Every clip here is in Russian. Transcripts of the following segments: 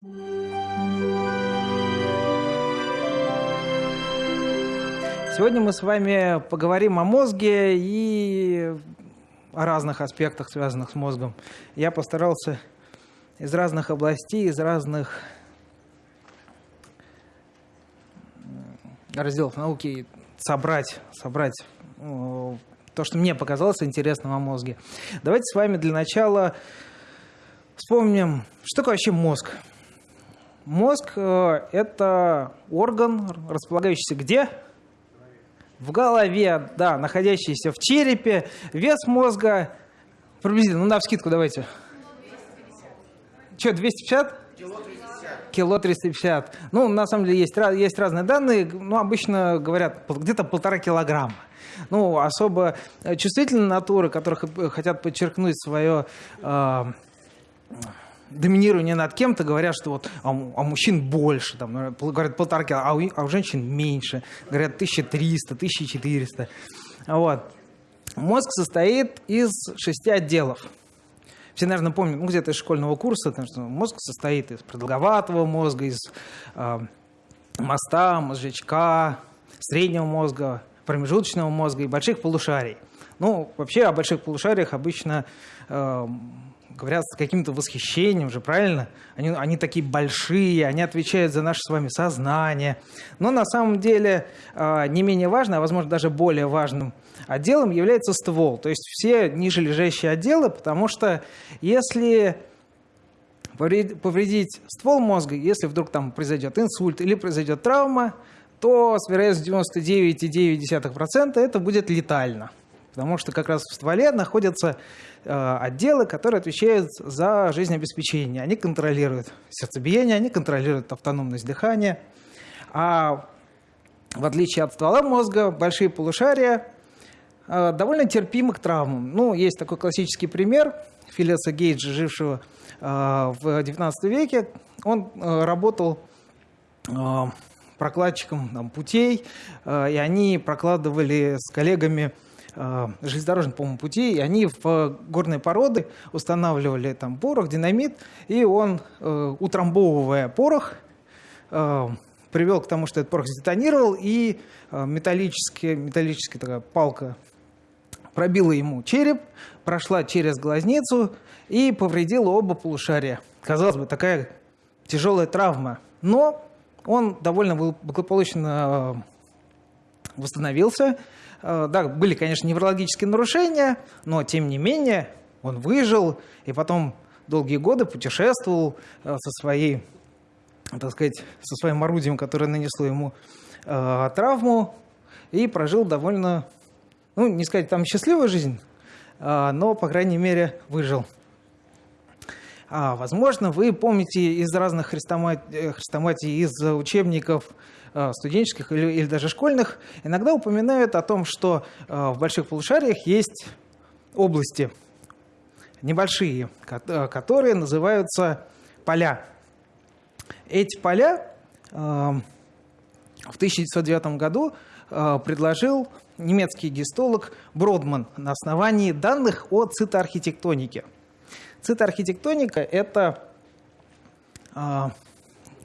Сегодня мы с вами поговорим о мозге и о разных аспектах, связанных с мозгом. Я постарался из разных областей, из разных разделов науки собрать, собрать э, то, что мне показалось интересным о мозге. Давайте с вами для начала вспомним, что такое вообще мозг. Мозг э, – это орган, располагающийся где? В голове, да, находящийся в черепе. Вес мозга приблизительно, ну, на вскидку давайте. Что, 250? Кило 350. Ну, на самом деле, есть, есть разные данные. Ну, обычно говорят, где-то полтора килограмма. Ну, особо чувствительные натуры, которых хотят подчеркнуть свое э, доминирование над кем-то, говорят, что вот а, а мужчин больше, там, говорят полтора кило, а у, а у женщин меньше, говорят 1300, 1400. Вот. Мозг состоит из шести отделов. Все, наверное, помнят, ну, где-то из школьного курса, потому что мозг состоит из продолговатого мозга, из э, моста, мозжечка, среднего мозга, промежуточного мозга и больших полушарий. Ну, вообще о больших полушариях обычно э, говорят с каким-то восхищением же, правильно? Они, они такие большие, они отвечают за наше с вами сознание. Но на самом деле э, не менее важно, а возможно даже более важным отделом является ствол. То есть все ниже лежащие отделы, потому что если повредить ствол мозга, если вдруг там произойдет инсульт или произойдет травма, то с вероятностью 99,9% это будет летально. Потому что как раз в стволе находятся э, отделы, которые отвечают за жизнеобеспечение. Они контролируют сердцебиение, они контролируют автономность дыхания. А в отличие от ствола мозга, большие полушария э, довольно терпимы к травмам. Ну, есть такой классический пример Филиса Гейджа, жившего э, в XIX веке. Он работал прокладчиком там, путей, и они прокладывали с коллегами железнодорожных, по-моему, путей, и они в горные породы устанавливали там порох, динамит, и он, э, утрамбовывая порох, э, привел к тому, что этот порох сдетонировал, и металлическая, металлическая такая палка пробила ему череп, прошла через глазницу и повредила оба полушария. Казалось бы, такая тяжелая травма. Но он довольно благополучно восстановился, Э, да, были, конечно, неврологические нарушения, но тем не менее он выжил и потом долгие годы путешествовал э, со своей, так сказать, со своим орудием, которое нанесло ему э, травму, и прожил довольно, ну, не сказать там счастливую жизнь, но, по крайней мере, выжил. А, возможно, вы помните из разных хрестоматий, хрестоматий из учебников Э, студенческих или, или даже школьных, иногда упоминают о том, что э, в больших полушариях есть области небольшие, э, которые называются поля. Эти поля в 1909 году предложил немецкий гистолог Бродман на основании данных о цитоархитектонике. Цитоархитектоника – это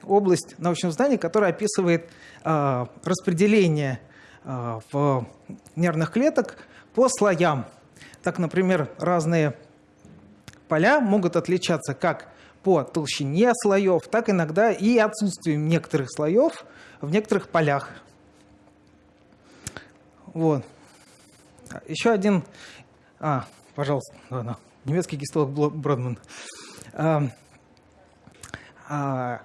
область научного знания, которая описывает э, распределение э, в нервных клеток по слоям. Так, например, разные поля могут отличаться как по толщине слоев, так иногда и отсутствием некоторых слоев в некоторых полях. Вот. Еще один... А, пожалуйста, ладно. немецкий гистолог Бродман. А, а,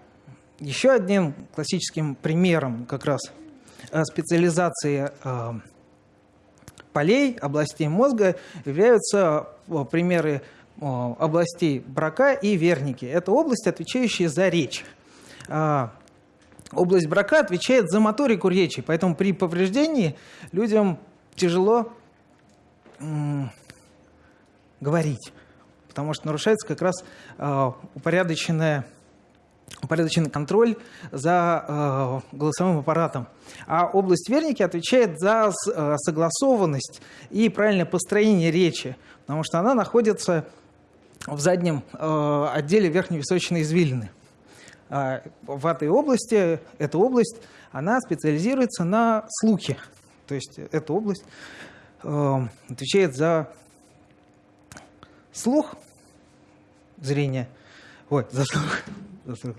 еще одним классическим примером как раз э, специализации э, полей, областей мозга являются э, примеры областей брака и верники. Это области, отвечающие за речь. Область брака отвечает за моторику речи, поэтому при повреждении людям тяжело говорить, потому что нарушается как раз упорядоченная упорядоченный контроль за э, голосовым аппаратом. А область верники отвечает за э, согласованность и правильное построение речи, потому что она находится в заднем э, отделе верхневисочной извилины. А в этой области, эта область, она специализируется на слухе. То есть эта область э, отвечает за слух, зрение, ой, за слух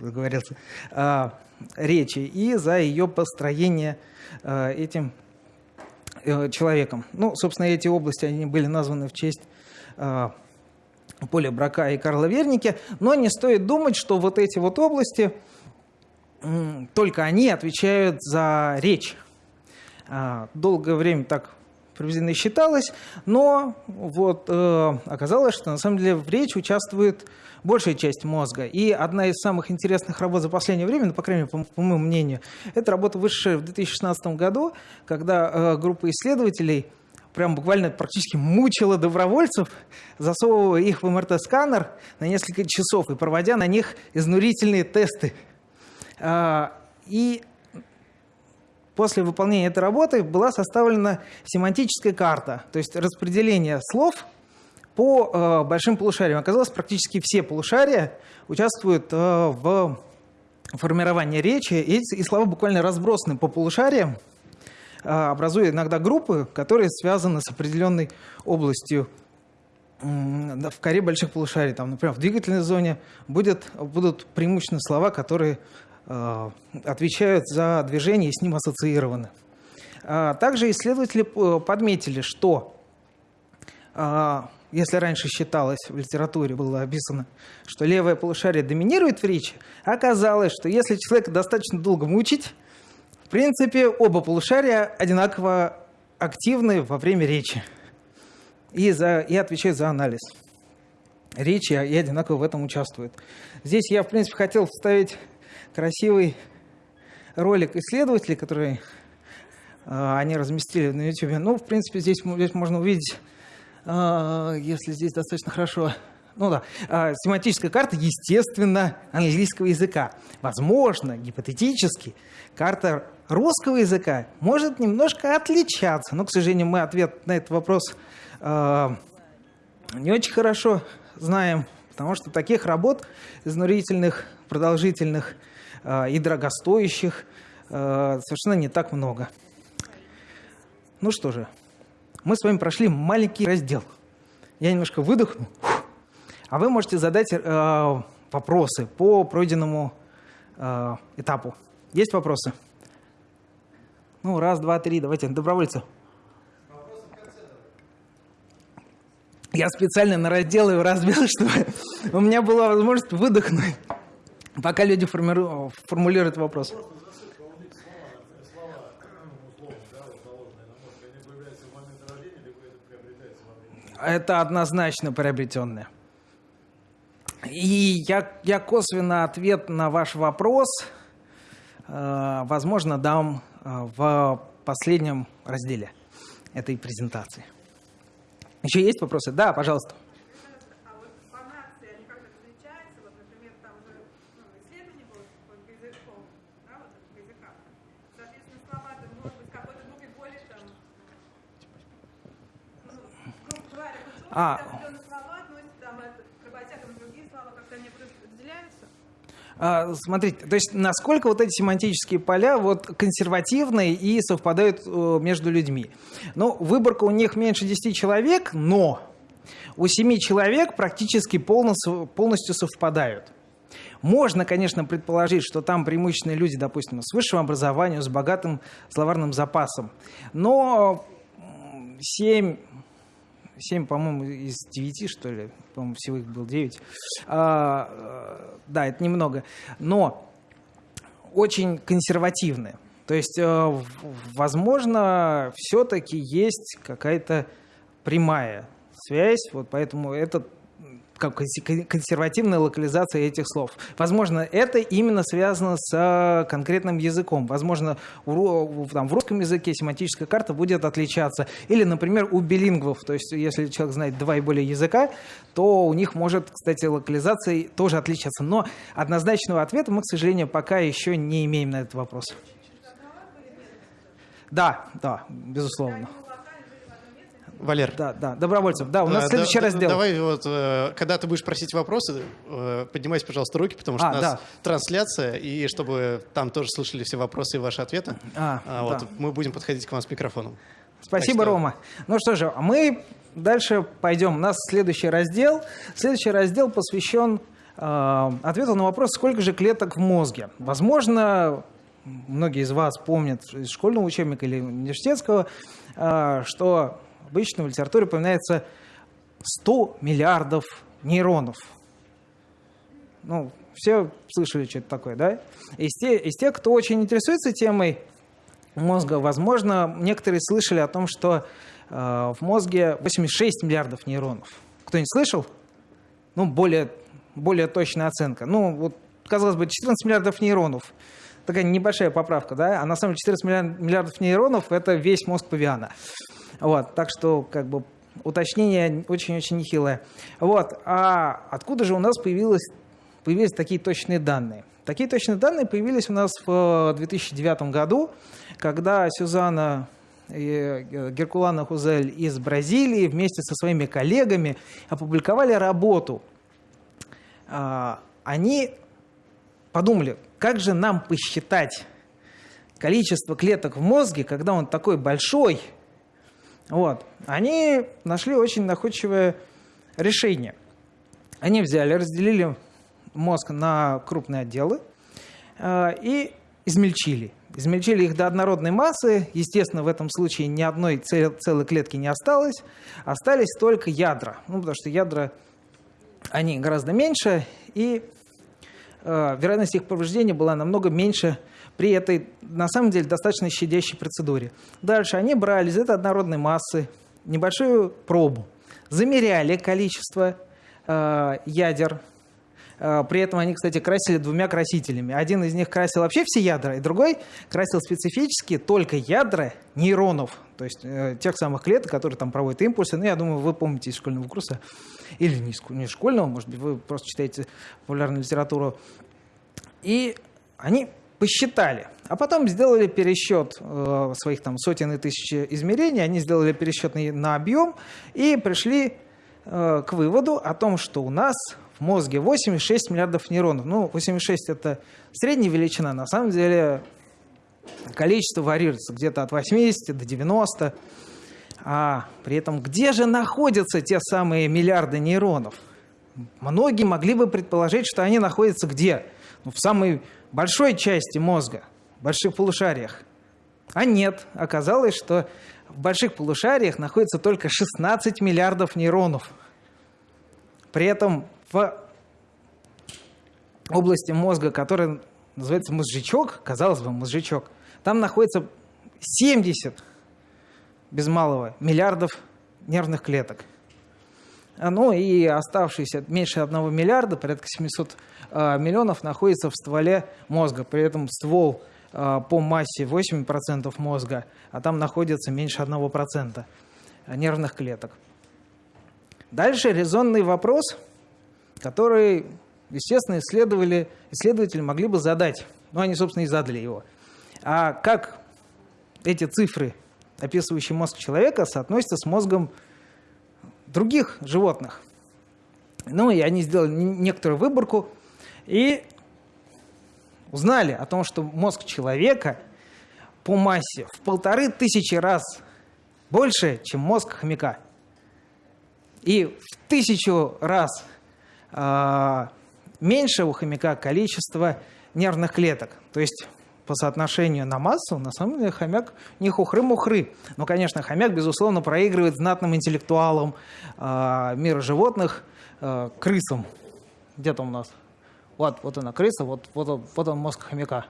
договорился, э, речи и за ее построение э, этим э, человеком. Ну, собственно, эти области, они были названы в честь э, Поля Брака и Карла Верники, но не стоит думать, что вот эти вот области, только они отвечают за речь. А, долгое время так приблизительно считалось, но вот э, оказалось, что на самом деле в речи участвует большая часть мозга. И одна из самых интересных работ за последнее время, ну, по крайней мере, по, по моему мнению, это работа высшая в 2016 году, когда э, группа исследователей прям буквально практически мучила добровольцев, засовывая их в МРТ-сканер на несколько часов и проводя на них изнурительные тесты. А, и после выполнения этой работы была составлена семантическая карта, то есть распределение слов по э, большим полушариям. Оказалось, практически все полушария участвуют э, в формировании речи, и, и слова буквально разбросаны по полушариям, а, образуя иногда группы, которые связаны с определенной областью в коре больших полушарий. Там, например, в двигательной зоне будет, будут преимущественно слова, которые э, отвечают за движение и с ним ассоциированы. А также исследователи подметили, что э, если раньше считалось, в литературе было описано, что левое полушарие доминирует в речи, оказалось, что если человека достаточно долго мучить, в принципе, оба полушария одинаково активны во время речи и, за, и отвечают за анализ речи и одинаково в этом участвуют. Здесь я, в принципе, хотел вставить красивый ролик исследователей, который э, они разместили на YouTube. Ну, в принципе, здесь, здесь можно увидеть, э, если здесь достаточно хорошо ну да, а, семантическая карта, естественно, английского языка. Возможно, гипотетически, карта русского языка может немножко отличаться. Но, к сожалению, мы ответ на этот вопрос э, не очень хорошо знаем, потому что таких работ изнурительных, продолжительных э, и дорогостоящих э, совершенно не так много. Ну что же, мы с вами прошли маленький раздел. Я немножко выдохну. А вы можете задать э, вопросы по пройденному э, этапу. Есть вопросы? Ну, раз, два, три. Давайте, добровольцы. Я специально на раздел его разбил, чтобы у меня была возможность выдохнуть, пока люди формулируют вопрос. Это однозначно приобретенное. И я, я косвенно ответ на ваш вопрос, э, возможно, дам э, в последнем разделе этой презентации. Еще есть вопросы? Да, пожалуйста. А, А, смотрите, то есть насколько вот эти семантические поля вот консервативные и совпадают э, между людьми. Ну, выборка у них меньше 10 человек, но у 7 человек практически полностью, полностью совпадают. Можно, конечно, предположить, что там преимущественно люди, допустим, с высшим образованием, с богатым словарным запасом. Но 7 7, по-моему, из 9, что ли, по-моему, всего их было 9. А, э, да, это немного. Но очень консервативные. То есть, э, возможно, все-таки есть какая-то прямая связь, вот поэтому этот консервативная локализация этих слов. Возможно, это именно связано с а, конкретным языком. Возможно, там, в русском языке семантическая карта будет отличаться. Или, например, у билингвов, то есть если человек знает два и более языка, то у них может, кстати, локализация тоже отличаться. Но однозначного ответа мы, к сожалению, пока еще не имеем на этот вопрос. Да, да, безусловно. Валер. Да, да, добровольцев. Да, у нас Да, следующий да, раздел. Давай вот, э, когда ты будешь просить вопросы, э, поднимайте, пожалуйста, руки, потому что А, у нас да. трансляция, и чтобы там тоже слышали все вопросы и ваши ответы, А, а, вот, да. мы будем подходить к вам с микрофоном. Спасибо, Так что- Рома. Ну что же, а мы дальше пойдем. У нас следующий раздел. Следующий раздел посвящен э, ответу на вопрос, сколько же клеток в мозге. Возможно, многие из вас помнят из школьного учебника или университетского, э, что обычно в литературе упоминается 100 миллиардов нейронов. Ну, все слышали, что это такое, да? Из, те- из тех, кто очень интересуется темой мозга, возможно, некоторые слышали о том, что э, в мозге 86 миллиардов нейронов. Кто-нибудь слышал? Ну, более, более точная оценка. Ну, вот, казалось бы, 14 миллиардов нейронов. Такая небольшая поправка, да? А на самом деле 14 миллиар- миллиардов нейронов – это весь мозг павиана. Вот, так что, как бы, уточнение очень-очень нехилое. Вот, а откуда же у нас появились такие точные данные? Такие точные данные появились у нас в э, 2009 году, когда Сюзанна э, Геркулана Хузель из Бразилии вместе со своими коллегами опубликовали работу. А, Они подумали, как же нам посчитать количество клеток в мозге, когда он такой большой. Вот. Они нашли очень находчивое решение. Они взяли, разделили мозг на крупные отделы э, и измельчили. Измельчили их до однородной массы. Естественно, в этом случае ни одной цел- целой клетки не осталось. Остались только ядра. Ну, потому что ядра, они гораздо меньше, и э, вероятность их повреждения была намного меньше при этой, на самом деле, достаточно щадящей процедуре. Дальше они брали из этой однородной массы небольшую пробу, замеряли количество э, ядер. Э, При этом они, кстати, красили двумя красителями. Один из них красил вообще все ядра, и другой красил специфически только ядра нейронов, то есть э, тех самых клеток, которые там проводят импульсы. Ну, я думаю, вы помните из школьного курса, или не из не школьного, может быть, вы просто читаете популярную литературу. И они посчитали, а потом сделали пересчет э, своих там сотен и тысяч измерений, они сделали пересчет на, объем и пришли э, к выводу о том, что у нас в мозге 86 миллиардов нейронов. Ну, 86 это средняя величина, на самом деле количество варьируется где-то от 80 до 90. А при этом где же находятся те самые миллиарды нейронов? Многие могли бы предположить, что они находятся где? Ну, в самой большой части мозга, в больших полушариях. А нет, оказалось, что в больших полушариях находится только 16 миллиардов нейронов. При этом в области мозга, которая называется мозжечок, казалось бы, мозжечок, там находится 70 без малого миллиардов нервных клеток. А, Ну и оставшиеся меньше одного миллиарда, порядка 700 э, миллионов, находится в стволе мозга. При этом ствол э, по массе 8% мозга, а там находится меньше 1% нервных клеток. Дальше резонный вопрос, который, естественно, исследовали, исследователи могли бы задать. Ну, они, собственно, и задали его. А как эти цифры, описывающие мозг человека, соотносятся с мозгом других животных? Ну, и они сделали некоторую выборку и узнали о том, что мозг человека по массе в полторы тысячи раз больше, чем мозг хомяка. И в тысячу раз а, меньше у хомяка количество нервных клеток. То есть по соотношению на массу, на самом деле, хомяк не хухры-мухры. Но, конечно, хомяк, безусловно, проигрывает знатным интеллектуалам а, мира животных, а, крысам. Где там у нас? Вот, вот она крыса, вот, вот, вот он мозг хомяка.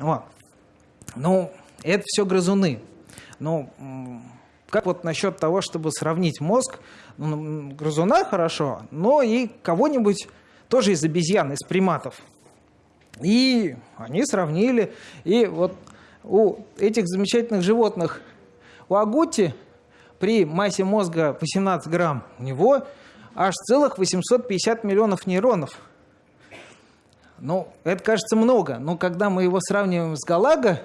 Вот. Ну, это все грызуны. Ну, как вот насчет того, чтобы сравнить мозг ну, грызуна хорошо, но и кого-нибудь тоже из обезьян, из приматов. И они сравнили. И вот у этих замечательных животных, у агути при массе мозга 18 грамм, у него аж целых 850 миллионов нейронов. Ну, это кажется много, но когда мы его сравниваем с Галаго,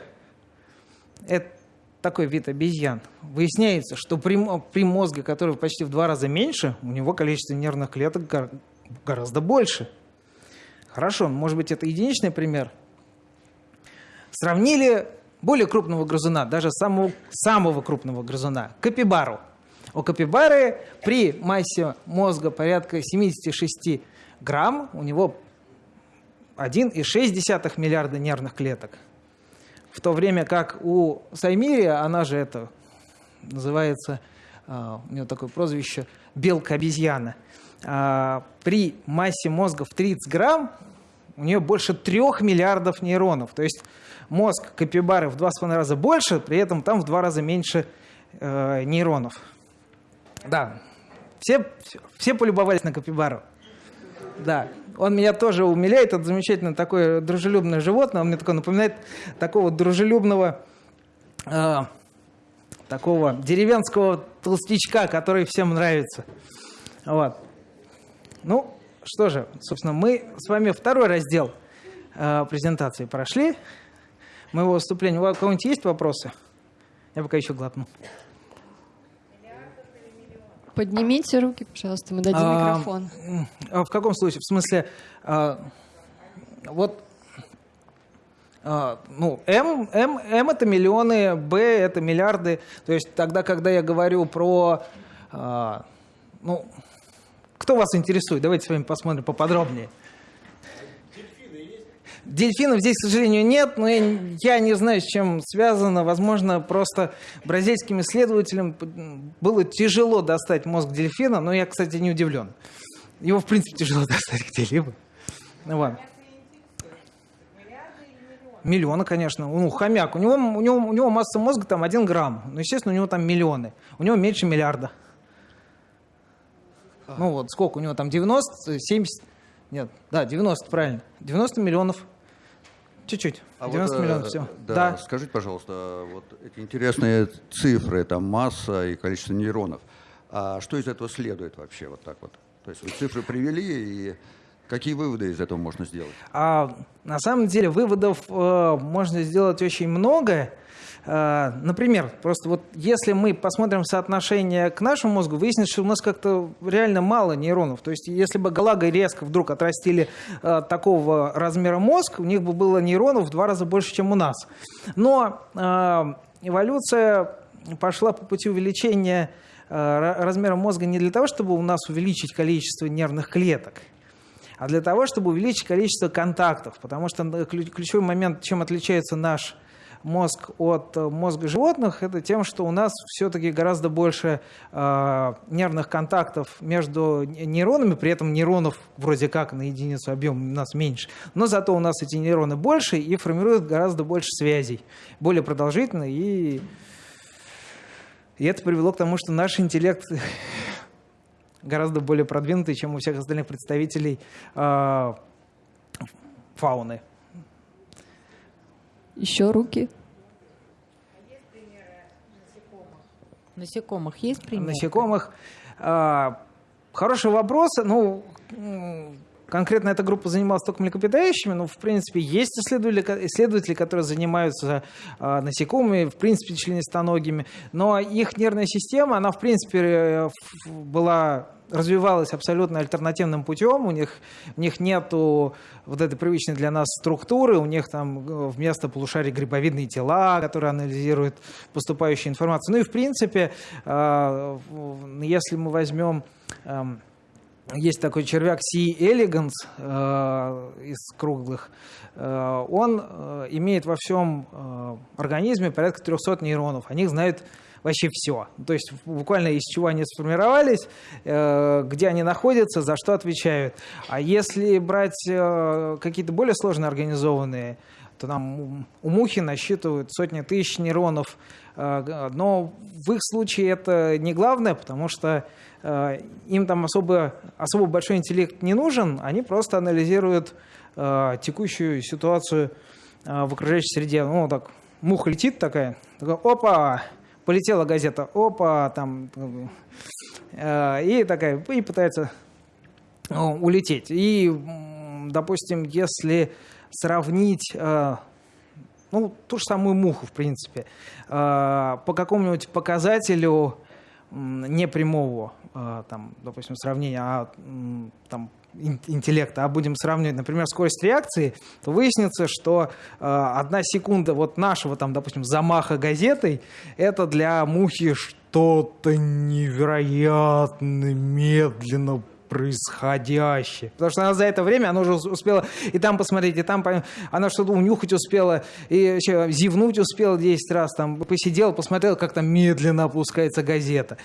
это такой вид обезьян, выясняется, что при, при мозге, который почти в два раза меньше, у него количество нервных клеток гор, гораздо больше. Хорошо, может быть, это единичный пример. Сравнили более крупного грызуна, даже самого, самого крупного грызуна, капибару. У капибары при массе мозга порядка 76 грамм, у него 1,6 миллиарда нервных клеток. В то время как у Саймирия, она же это называется, а, у нее такое прозвище, белка-обезьяна, при массе мозга в 30 грамм у нее больше 3 миллиардов нейронов. То есть мозг капибары в 2,5 раза больше, при этом там в 2 раза меньше э, нейронов. Да, все, все полюбовались на капибару. Да, он меня тоже умиляет, это замечательно такое дружелюбное животное, он мне такое напоминает такого дружелюбного, э, такого деревенского толстячка, который всем нравится. Вот. Ну, что же, собственно, мы с вами второй раздел э, презентации прошли. Моего выступления. У кого-нибудь есть вопросы? Я пока еще глотну. Поднимите руки, пожалуйста, мы дадим а, микрофон. А в каком случае? В смысле, а, вот, а, ну, М, М, М это миллионы, Б это миллиарды. То есть тогда, когда я говорю про, а, ну, кто вас интересует? Давайте с вами посмотрим поподробнее. Дельфинов здесь, к сожалению, нет, но я, я не знаю, с чем связано. Возможно, просто бразильским исследователям было тяжело достать мозг дельфина, но я, кстати, не удивлен. Его, в принципе, тяжело достать где-либо. Ладно. Миллионы, конечно. Ну, хомяк. У него, у, него, у него масса мозга там один грамм. Ну, естественно, у него там миллионы. У него меньше миллиарда. Ну вот, сколько у него там? 90, 70? Нет, да, 90, правильно. 90 миллионов. Чуть-чуть. А 90 вот, э, миллионов, все. Да, да. Скажите, пожалуйста, вот эти интересные цифры, там масса и количество нейронов. А что из этого следует вообще вот так вот? То есть вы цифры привели и Какие выводы из этого можно сделать? А, на самом деле выводов э, можно сделать очень много. Э, например, просто вот если мы посмотрим соотношение к нашему мозгу, выяснится, что у нас как-то реально мало нейронов. То есть если бы галагой резко вдруг отрастили э, такого размера мозг, у них бы было нейронов в два раза больше, чем у нас. Но э, эволюция пошла по пути увеличения размера мозга не для того, чтобы у нас увеличить количество нервных клеток, а для того, чтобы увеличить количество контактов. Потому что ключевой момент, чем отличается наш мозг от э, мозга животных, это тем, что у нас все-таки гораздо больше э, нервных контактов между нейронами, при этом нейронов вроде как на единицу объема у нас меньше, но зато у нас эти нейроны больше и формируют гораздо больше связей, более продолжительно, и, и это привело к тому, что наш интеллект гораздо более продвинутый, чем у всех остальных представителей э, фауны. Еще руки. Насекомых есть примеры? Насекомых. А, хороший вопрос. Ну, конкретно эта группа занималась только млекопитающими, но, в принципе, есть исследователи, исследователи которые занимаются а, насекомыми, в принципе, членистоногими, но их нервная система, она, в принципе, э, была развивалась абсолютно альтернативным путем, у них, у них нету вот этой привычной для нас структуры, у них там э, вместо полушарий грибовидные тела, которые анализируют поступающую информацию. Ну и в принципе, э, если мы возьмем эм, есть такой червяк C. elegans э, из круглых. Э, он э, имеет во всем э, организме порядка 300 нейронов. О них знают вообще все. То есть буквально из чего они сформировались, э, где они находятся, за что отвечают. А если брать э, какие-то более сложно организованные, то нам у мухи насчитывают сотни тысяч нейронов. Э, но в их случае это не главное, потому что им там особо, особо большой интеллект не нужен, они просто анализируют текущую ситуацию в окружающей среде. Ну, так, муха летит такая, такая опа, полетела газета, опа, там, э, и такая, и пытается э, улететь. И, допустим, если сравнить, э, ну, ту же самую муху, в принципе, по какому-нибудь показателю непрямого, там, допустим, сравнения, а там, интеллекта, а будем сравнивать, например, скорость реакции, то выяснится, что э, одна секунда вот нашего, там, допустим, замаха газетой, это для мухи что-то невероятно медленно происходящее. Потому что она за это время, она уже успела и там посмотреть, и там она что-то унюхать успела, и еще зевнуть успела 10 раз, там посидела, посмотрела, как там медленно опускается газета.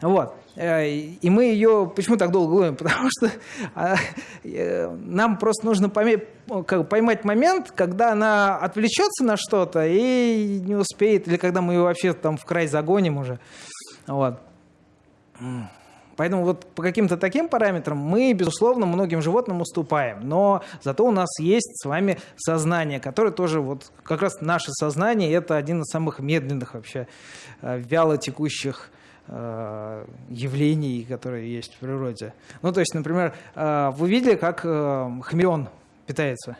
Вот. Э, и мы ее... Почему так долго говорим? Потому что а, э, нам просто нужно поймать момент, когда она отвлечется на что-то и не успеет, или когда мы ее вообще там в край загоним уже. Вот. Поэтому вот по каким-то таким параметрам мы, безусловно, многим животным уступаем. Но зато у нас есть с вами сознание, которое тоже вот как раз наше сознание, это один из самых медленных вообще э, вяло текущих э, явлений, которые есть в природе. Ну, то есть, например, э, вы видели, как хамелеон питается?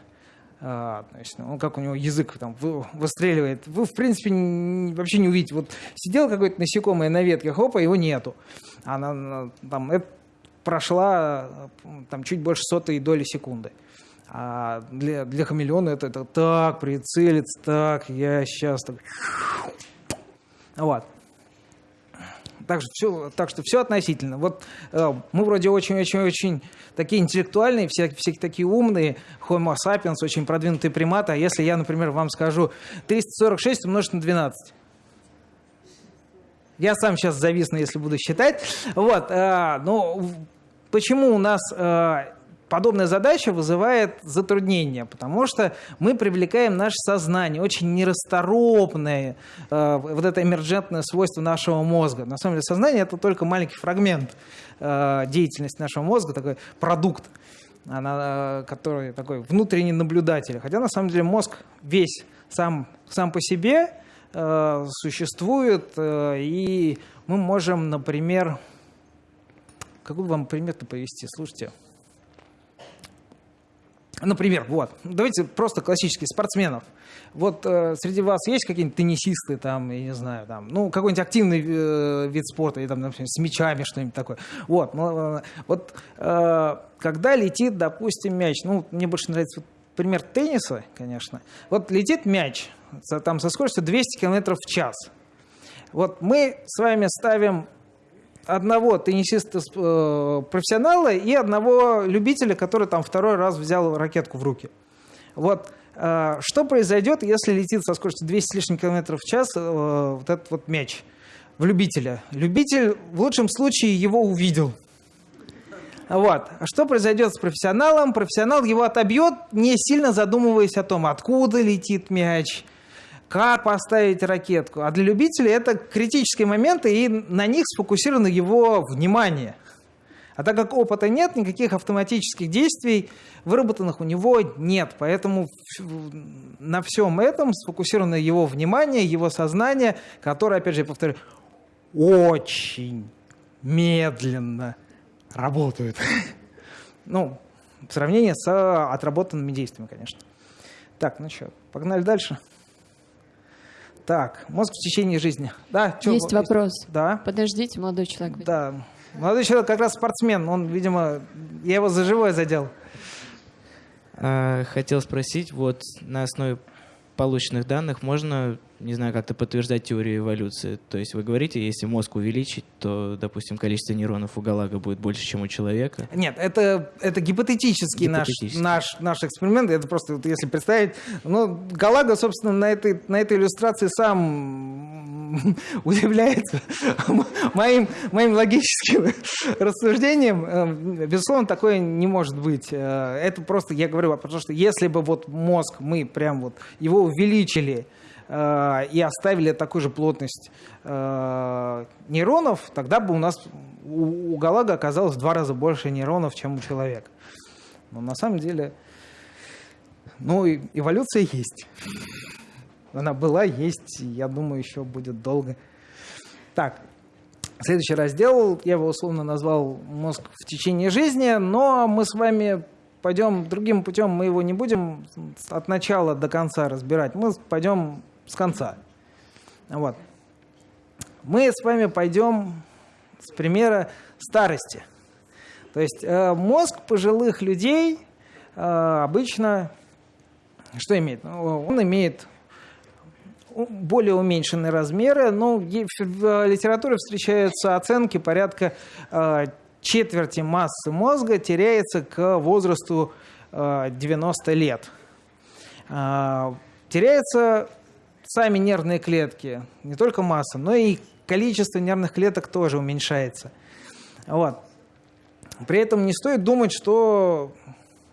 А, значит, ну, как у него язык там выстреливает. Вы, в принципе, не, вообще не увидите. Вот сидел какой-то насекомое на ветке, хопа, его нету. Она там прошла там чуть больше сотой доли секунды. А для, для хамелеона это, это так прицелиться, так, я сейчас так... Вот. Так что все, так что все относительно. Вот э, мы вроде очень-очень-очень такие интеллектуальные, все, все такие умные, Homo sapiens, очень продвинутые приматы. А если я, например, вам скажу 346 умножить на 12? Я сам сейчас зависну, если буду считать. Вот, э, ну, почему у нас э, подобная задача вызывает затруднения, потому что мы привлекаем наше сознание, очень нерасторопное, э, вот это эмерджентное свойство нашего мозга. На самом деле сознание – это только маленький фрагмент э, деятельности нашего мозга, такой продукт, она, который такой внутренний наблюдатель. Хотя на самом деле мозг весь сам, сам по себе э, существует, э, и мы можем, например, какой вам пример-то повести? Слушайте, Например, вот, давайте просто классических спортсменов. Вот э, среди вас есть какие-нибудь теннисисты, там, я не знаю, там, ну, какой-нибудь активный э, вид спорта, или там, например, с мячами что-нибудь такое. Вот, вот э, когда летит, допустим, мяч, ну, мне больше нравится вот, пример тенниса, конечно. Вот летит мяч, там, со скоростью 200 км в час. Вот мы с вами ставим одного теннисиста-профессионала э, и одного любителя, который там второй раз взял ракетку в руки. Вот э, что произойдет, если летит со скоростью 200 с лишним километров в час э, вот этот вот мяч в любителя? Любитель в лучшем случае его увидел. Вот. А что произойдет с профессионалом? Профессионал его отобьет, не сильно задумываясь о том, откуда летит мяч, как поставить ракетку. А для любителей это критические моменты, и на них сфокусировано его внимание. А так как опыта нет, никаких автоматических действий выработанных у него нет. Поэтому на всем этом сфокусировано его внимание, его сознание, которое, опять же, я повторю, очень медленно работает. Ну, в сравнении с отработанными действиями, конечно. Так, ну что, погнали дальше. Так, мозг в течение жизни. Да, чё, есть вопрос. Да. Подождите, молодой человек. Да. Молодой человек как раз спортсмен. Он, видимо, я его за живое задел. А, хотел спросить, вот на основе полученных данных можно не знаю, как-то подтверждать теорию эволюции. То есть вы говорите, если мозг увеличить, то, допустим, количество нейронов у галага будет больше, чем у человека? Нет, это, это гипотетический, гипотетический. Наш, наш, наш эксперимент. Это просто, вот, если представить... Ну, галага, собственно, на этой, на этой иллюстрации сам удивляется моим, моим логическим рассуждением. Эм, безусловно, такое не может быть. Э, это просто, я говорю, потому что если бы вот мозг, мы прям вот его увеличили, и оставили такую же плотность э, нейронов, тогда бы у нас у, у Галага оказалось в два раза больше нейронов, чем у человека. Но на самом деле, ну, эволюция есть. Она была, есть, я думаю, еще будет долго. Так, следующий раздел, я его условно назвал «Мозг в течение жизни», но мы с вами пойдем другим путем, мы его не будем от начала до конца разбирать, мы пойдем с конца. Вот. Мы с вами пойдем с примера старости. То есть э, мозг пожилых людей э, обычно что имеет? Ну, он имеет более уменьшенные размеры, но в литературе встречаются оценки порядка э, четверти массы мозга теряется к возрасту 90 лет. Теряются сами нервные клетки, не только масса, но и количество нервных клеток тоже уменьшается. Вот. При этом не стоит думать, что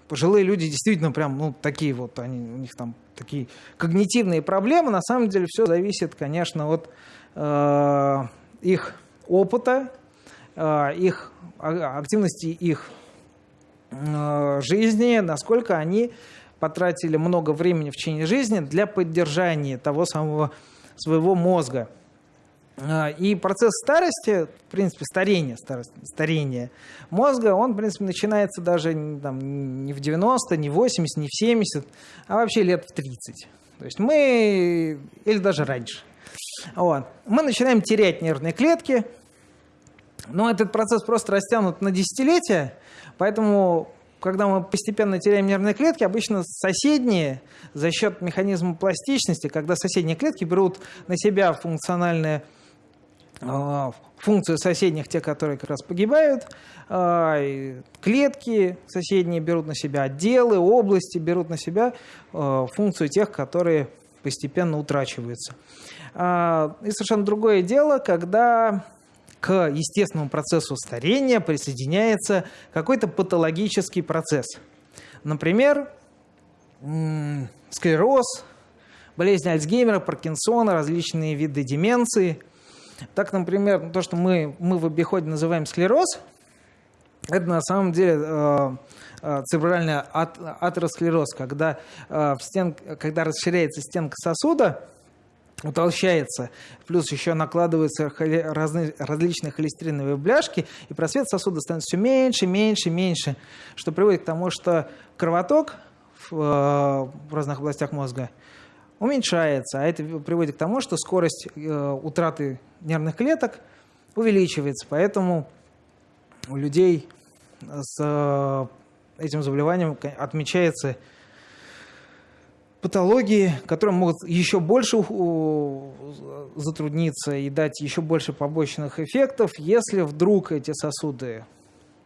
пожилые люди действительно прям, ну, такие вот, они, у них там такие когнитивные проблемы. На самом деле все зависит, конечно, от э, их опыта, э, их а, активности их э, жизни, насколько они потратили много времени в течение жизни для поддержания того самого своего мозга. А, и процесс старости, в принципе, старения, старость, старения мозга, он, в принципе, начинается даже там, не в 90, не в 80, не в 70, а вообще лет в 30. То есть мы, или даже раньше. Вот. Мы начинаем терять нервные клетки, но этот процесс просто растянут на десятилетия, поэтому когда мы постепенно теряем нервные клетки, обычно соседние за счет механизма пластичности, когда соседние клетки берут на себя функциональные а, функции соседних, те, которые как раз погибают, а, клетки соседние берут на себя, отделы, области берут на себя а, функцию тех, которые постепенно утрачиваются. И совершенно другое дело, когда к естественному процессу старения присоединяется какой-то патологический процесс. Например, склероз, болезнь Альцгеймера, Паркинсона, различные виды деменции. Так, например, то, что мы, мы в обиходе называем склероз, это на самом деле э, э, церебральный атеросклероз, когда, э, в стен, когда расширяется стенка сосуда, утолщается, плюс еще накладываются разные, различные холестериновые бляшки, и просвет сосуда становится все меньше, меньше, меньше, что приводит к тому, что кровоток в, в разных областях мозга уменьшается, а это приводит к тому, что скорость э, утраты нервных клеток увеличивается. Поэтому у людей с э, этим заболеванием отмечается патологии, которые могут еще больше затрудниться и дать еще больше побочных эффектов. Если вдруг эти сосуды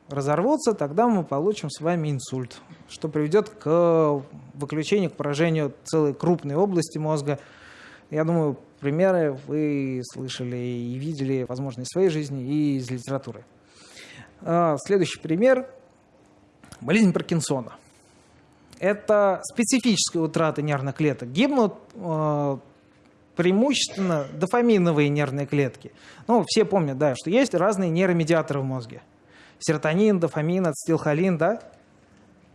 разорвутся, тогда мы получим с вами инсульт, что приведет к выключению, к поражению целой крупной области мозга. Я думаю, примеры вы слышали и видели, возможно, из своей жизни и из литературы. А, следующий пример – болезнь Паркинсона. Это специфическая утрата нервных клеток. Гибнут э, преимущественно дофаминовые нервные клетки. Ну, все помнят, да, что есть разные нейромедиаторы в мозге – серотонин, дофамин, ацетилхолин, да?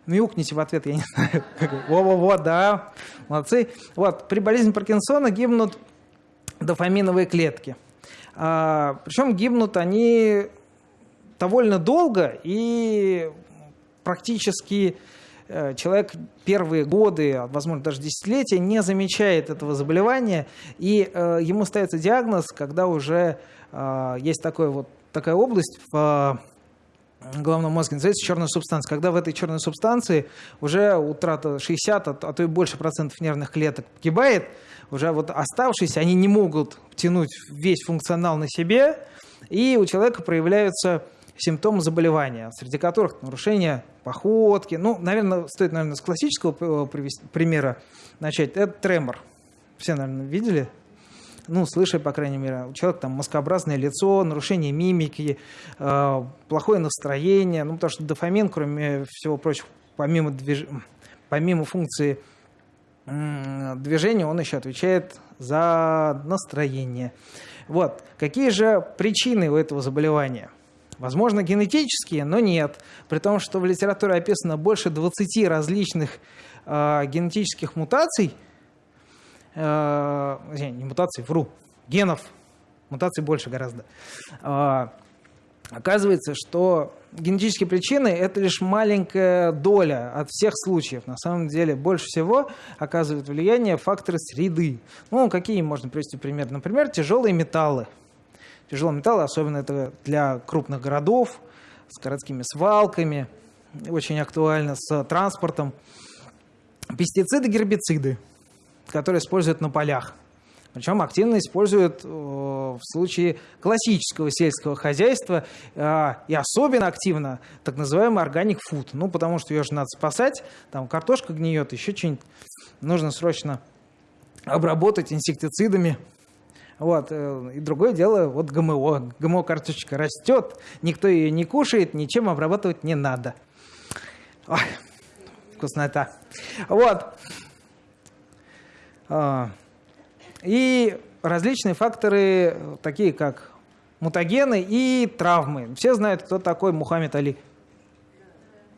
Мяукните в ответ, я не знаю. Во-во-во, да, молодцы. Вот, при болезни Паркинсона гибнут дофаминовые клетки. А, причем гибнут они довольно долго и практически человек первые годы, а, возможно, даже десятилетия не замечает этого заболевания, и э, ему ставится диагноз, когда уже э, есть такой вот, такая область в головном мозге называется черная субстанция. Когда в этой черной субстанции уже утрата 60, а то и больше процентов нервных клеток погибает, уже вот оставшиеся, они не могут тянуть весь функционал на себе, и у человека проявляются симптомы заболевания, среди которых нарушение походки. Ну, наверное, стоит, наверное, с классического привести, примера начать. Это тремор. Все, наверное, видели ну, слышали, по крайней мере, у человека там маскообразное лицо, нарушение мимики, э, плохое настроение, ну, потому что дофамин, кроме всего прочего, помимо, движ... помимо функции э, движения, он еще отвечает за настроение. Вот. Какие же причины у этого заболевания? Возможно, генетические, но нет. При том, что в литературе описано больше 20 различных э, генетических мутаций – э, не мутаций, вру, генов, мутаций больше гораздо, э, оказывается, что генетические причины – это лишь маленькая доля от всех случаев. На самом деле больше всего оказывают влияние факторы среды. Ну, какие можно привести пример? Например, тяжелые металлы. Тяжелые металлы, особенно это для крупных городов, с городскими свалками, очень актуально с транспортом. Пестициды, гербициды, которые используют на полях – причем активно используют э, в случае классического сельского хозяйства э, и особенно активно так называемый органик фуд. Ну, потому что ее же надо спасать, там картошка гниет, еще что-нибудь нужно срочно обработать инсектицидами. Вот. Э, и другое дело, вот ГМО. ГМО-картошечка растет, никто ее не кушает, ничем обрабатывать не надо. Ой, вкуснота. Вот. А, и различные факторы, такие как мутагены и травмы. Все знают, кто такой Мухаммед Али.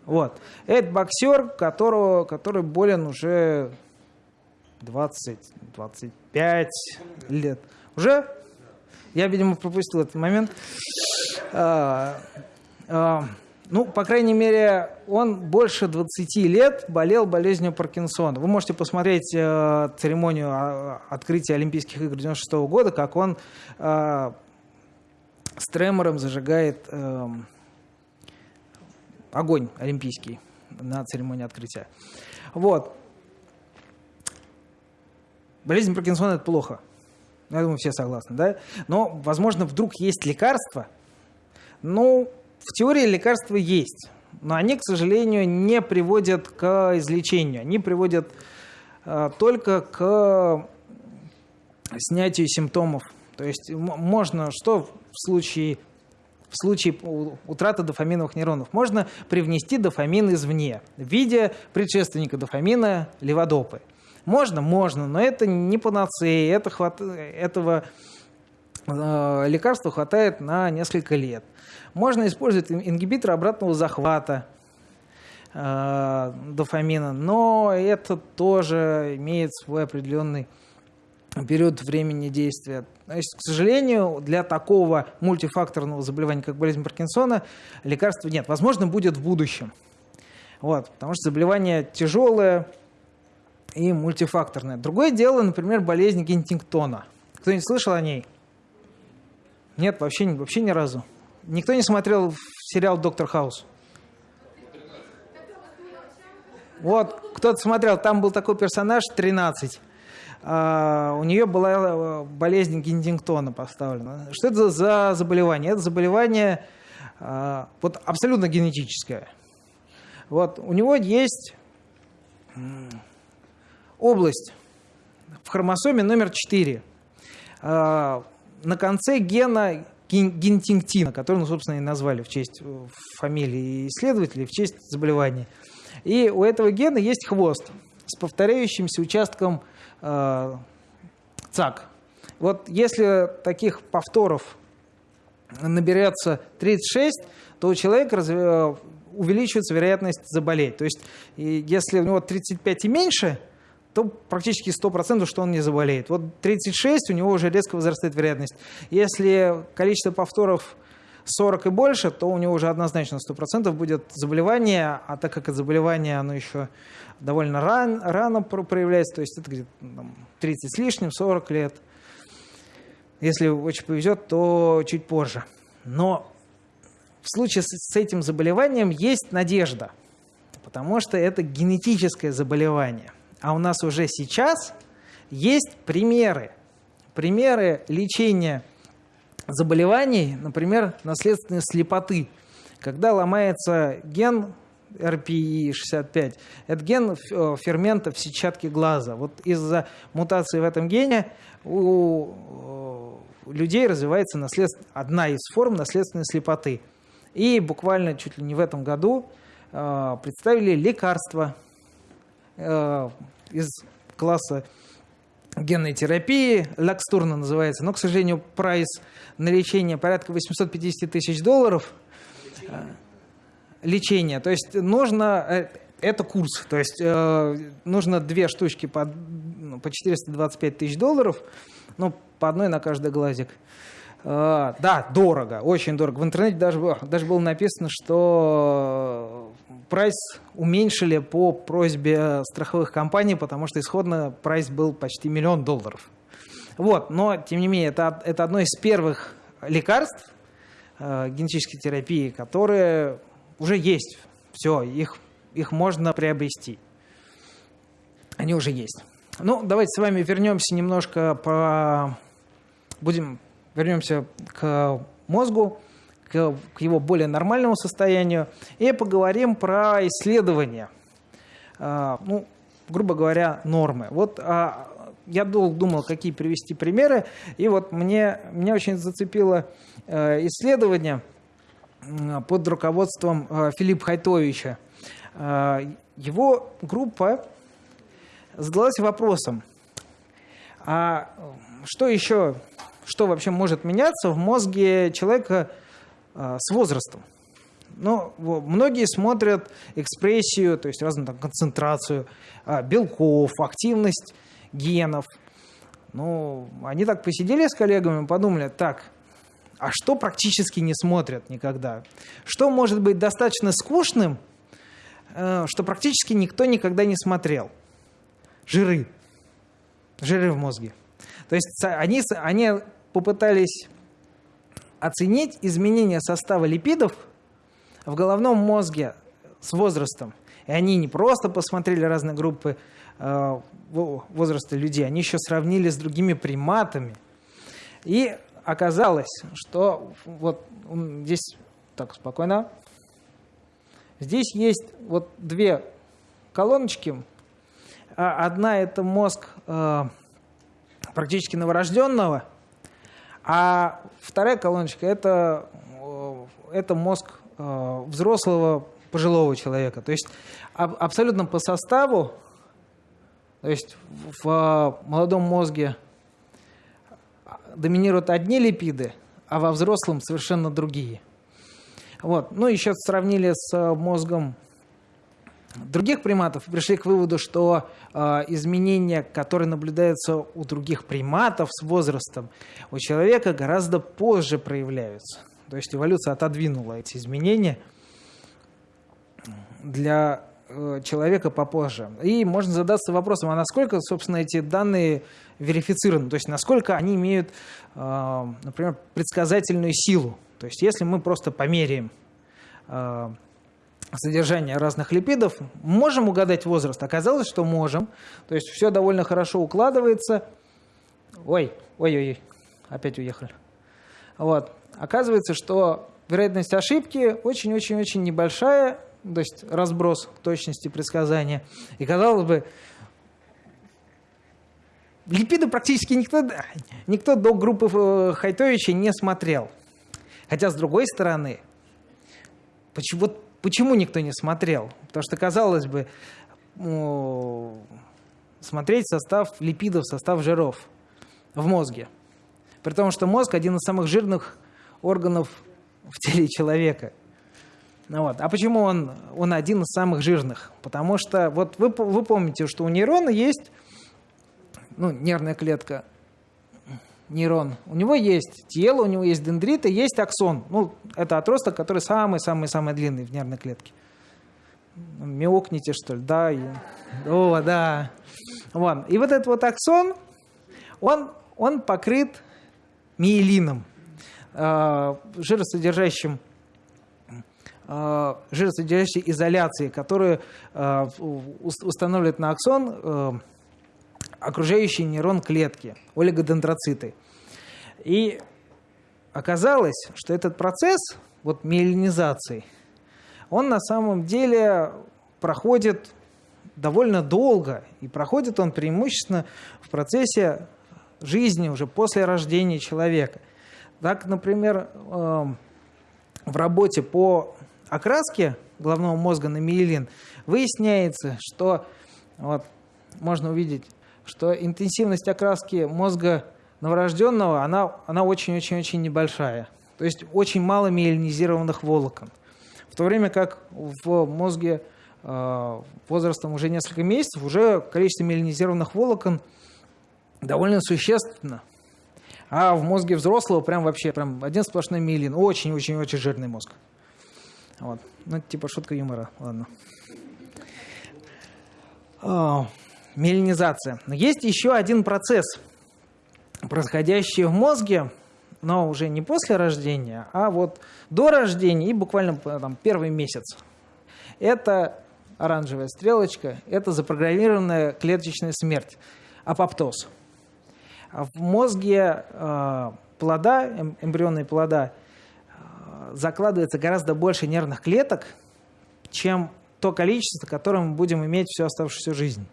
Вот. Это боксер, которого, который болен уже 20-25 лет. Уже? Я, видимо, пропустил этот момент. А, а, ну, по крайней мере, он больше 20 лет болел болезнью Паркинсона. Вы можете посмотреть э, церемонию а, открытия Олимпийских игр 96 года, как он э, с тремором зажигает э, огонь олимпийский на церемонии открытия. Вот. Болезнь Паркинсона – это плохо. Я думаю, все согласны, да? Но, возможно, вдруг есть лекарство, ну, в теории лекарства есть, но они, к сожалению, не приводят к излечению. Они приводят э, только к снятию симптомов. То есть можно что в случае, в случае утраты дофаминовых нейронов? Можно привнести дофамин извне в виде предшественника дофамина леводопы. Можно? Можно, но это не панацея, это хват... этого э, лекарства хватает на несколько лет. Можно использовать ингибитор обратного захвата э, дофамина, но это тоже имеет свой определенный период времени действия. То есть, к сожалению, для такого мультифакторного заболевания, как болезнь Паркинсона, лекарства нет. Возможно, будет в будущем. Вот, потому что заболевание тяжелое и мультифакторное. Другое дело, например, болезнь Гентингтона. Кто-нибудь слышал о ней? Нет, вообще, вообще ни разу. Никто не смотрел сериал «Доктор Хаус»? Вот, кто-то смотрел, там был такой персонаж 13. А, у нее была э, болезнь Гиндингтона поставлена. Что это за заболевание? Это заболевание а, вот, абсолютно генетическое. Вот, у него есть область в хромосоме номер 4. А, на конце гена гентингтина, который, ну, собственно, и назвали в честь э, фамилии исследователей, в честь заболевания. И у этого гена есть хвост с повторяющимся участком э, ЦАК. Вот если таких повторов наберется 36, то у человека разве, э, увеличивается вероятность заболеть. То есть если у него 35 и меньше – то практически 100%, что он не заболеет. Вот 36, у него уже резко возрастает вероятность. Если количество повторов 40 и больше, то у него уже однозначно 100% будет заболевание, а так как это заболевание, оно еще довольно ран, рано проявляется, то есть это где-то 30 с лишним, 40 лет. Если очень повезет, то чуть позже. Но в случае с этим заболеванием есть надежда, потому что это генетическое заболевание – а у нас уже сейчас есть примеры. Примеры лечения заболеваний, например, наследственной слепоты. Когда ломается ген RPE65, это ген э, фермента в сетчатке глаза. Вот из-за мутации в этом гене у э, людей развивается наследств... одна из форм наследственной слепоты. И буквально чуть ли не в этом году э, представили лекарства Э, из класса генной терапии, Лакстурна называется, но, к сожалению, прайс на лечение порядка 850 тысяч долларов. Э, лечение, то есть нужно, э, это курс, то есть нужно две штучки по, ну, по 425 тысяч долларов, ну, по одной на каждый глазик. Э, да, дорого, очень дорого. В интернете даже, даже было написано, что прайс уменьшили по просьбе страховых компаний, потому что исходно прайс был почти миллион долларов. Вот, но, тем не менее, это, это одно из первых лекарств э, генетической терапии, которые уже есть. Все, их, их можно приобрести. Они уже есть. Ну, давайте с вами вернемся немножко по... Будем... Вернемся к мозгу, к, его более нормальному состоянию и поговорим про исследования. А, ну, грубо говоря, нормы. Вот а, я долго думал, какие привести примеры, и вот мне, меня очень зацепило э, исследование под руководством э, Филиппа Хайтовича. Э, его группа задалась вопросом, а что еще, что вообще может меняться в мозге человека э, с возрастом? Ну, во- многие смотрят экспрессию, то есть разную там, концентрацию а, белков, активность генов. Ну, они так посидели с коллегами подумали, так, а что практически не смотрят никогда? Что может быть достаточно скучным, э, что практически никто никогда не смотрел? Жиры. Жиры в мозге. То есть они, они попытались оценить изменение состава липидов в головном мозге с возрастом. И они не просто посмотрели разные группы э, во- возраста людей, они еще сравнили с другими приматами. И оказалось, что вот здесь, так, спокойно, здесь есть вот две колоночки. А Одна это мозг э, практически новорожденного, а вторая колоночка это, э, это мозг э, взрослого пожилого человека. То есть аб- абсолютно по составу, то есть в молодом мозге доминируют одни липиды, а во взрослом совершенно другие. Вот. Ну, еще сравнили с э, мозгом других приматов и пришли к выводу, что э, изменения, которые наблюдаются у других приматов с возрастом, у человека гораздо позже проявляются. То есть эволюция отодвинула эти изменения для э, человека попозже. И можно задаться вопросом, а насколько, собственно, эти данные верифицированы, то есть насколько они имеют, э, например, предсказательную силу. То есть если мы просто померяем э, содержание разных липидов, можем угадать возраст? Оказалось, что можем. То есть все довольно хорошо укладывается. Ой, ой-ой-ой, опять уехали. Вот. Оказывается, что вероятность ошибки очень-очень-очень небольшая, то есть разброс точности предсказания. И казалось бы, липиды практически никто, никто до группы э, Хайтовича не смотрел. Хотя, с другой стороны, почему, почему никто не смотрел? Потому что, казалось бы, смотреть состав липидов, состав жиров в мозге. При том, что мозг один из самых жирных органов в теле человека. Ну вот. А почему он, он один из самых жирных? Потому что вот вы, вы помните, что у нейрона есть ну, нервная клетка, нейрон. У него есть тело, у него есть дендриты, есть аксон. Ну, это отросток, который самый-самый-самый длинный в нервной клетке. Мяукните, что ли? Да. О, да. Вот. И вот этот вот аксон, он, он покрыт миелином, э, жиросодержащим э, жиросодержащей изоляции, которую э, ус- устанавливает на аксон окружающий нейрон клетки, олигодендроциты. И оказалось, что этот процесс вот миелинизации, он на самом деле проходит довольно долго, и проходит он преимущественно в процессе жизни уже после рождения человека. Так, например, эм, в работе по окраске головного мозга на миелин выясняется, что вот, можно увидеть, что интенсивность окраски мозга новорожденного, она, она очень-очень-очень небольшая. То есть очень мало миелинизированных волокон. В то время как в мозге э, возрастом уже несколько месяцев уже количество миелинизированных волокон довольно существенно. А в мозге взрослого прям вообще прям один сплошной милин. Очень-очень-очень жирный мозг. Вот. Ну, типа шутка юмора. Ладно. О, меланизация. Но есть еще один процесс, происходящий в мозге, но уже не после рождения, а вот до рождения и буквально там, первый месяц. Это оранжевая стрелочка, это запрограммированная клеточная смерть, апоптоз. В мозге э, плода, эм, эмбрионные плода, э, закладывается гораздо больше нервных клеток, чем то количество, которое мы будем иметь всю оставшуюся жизнь.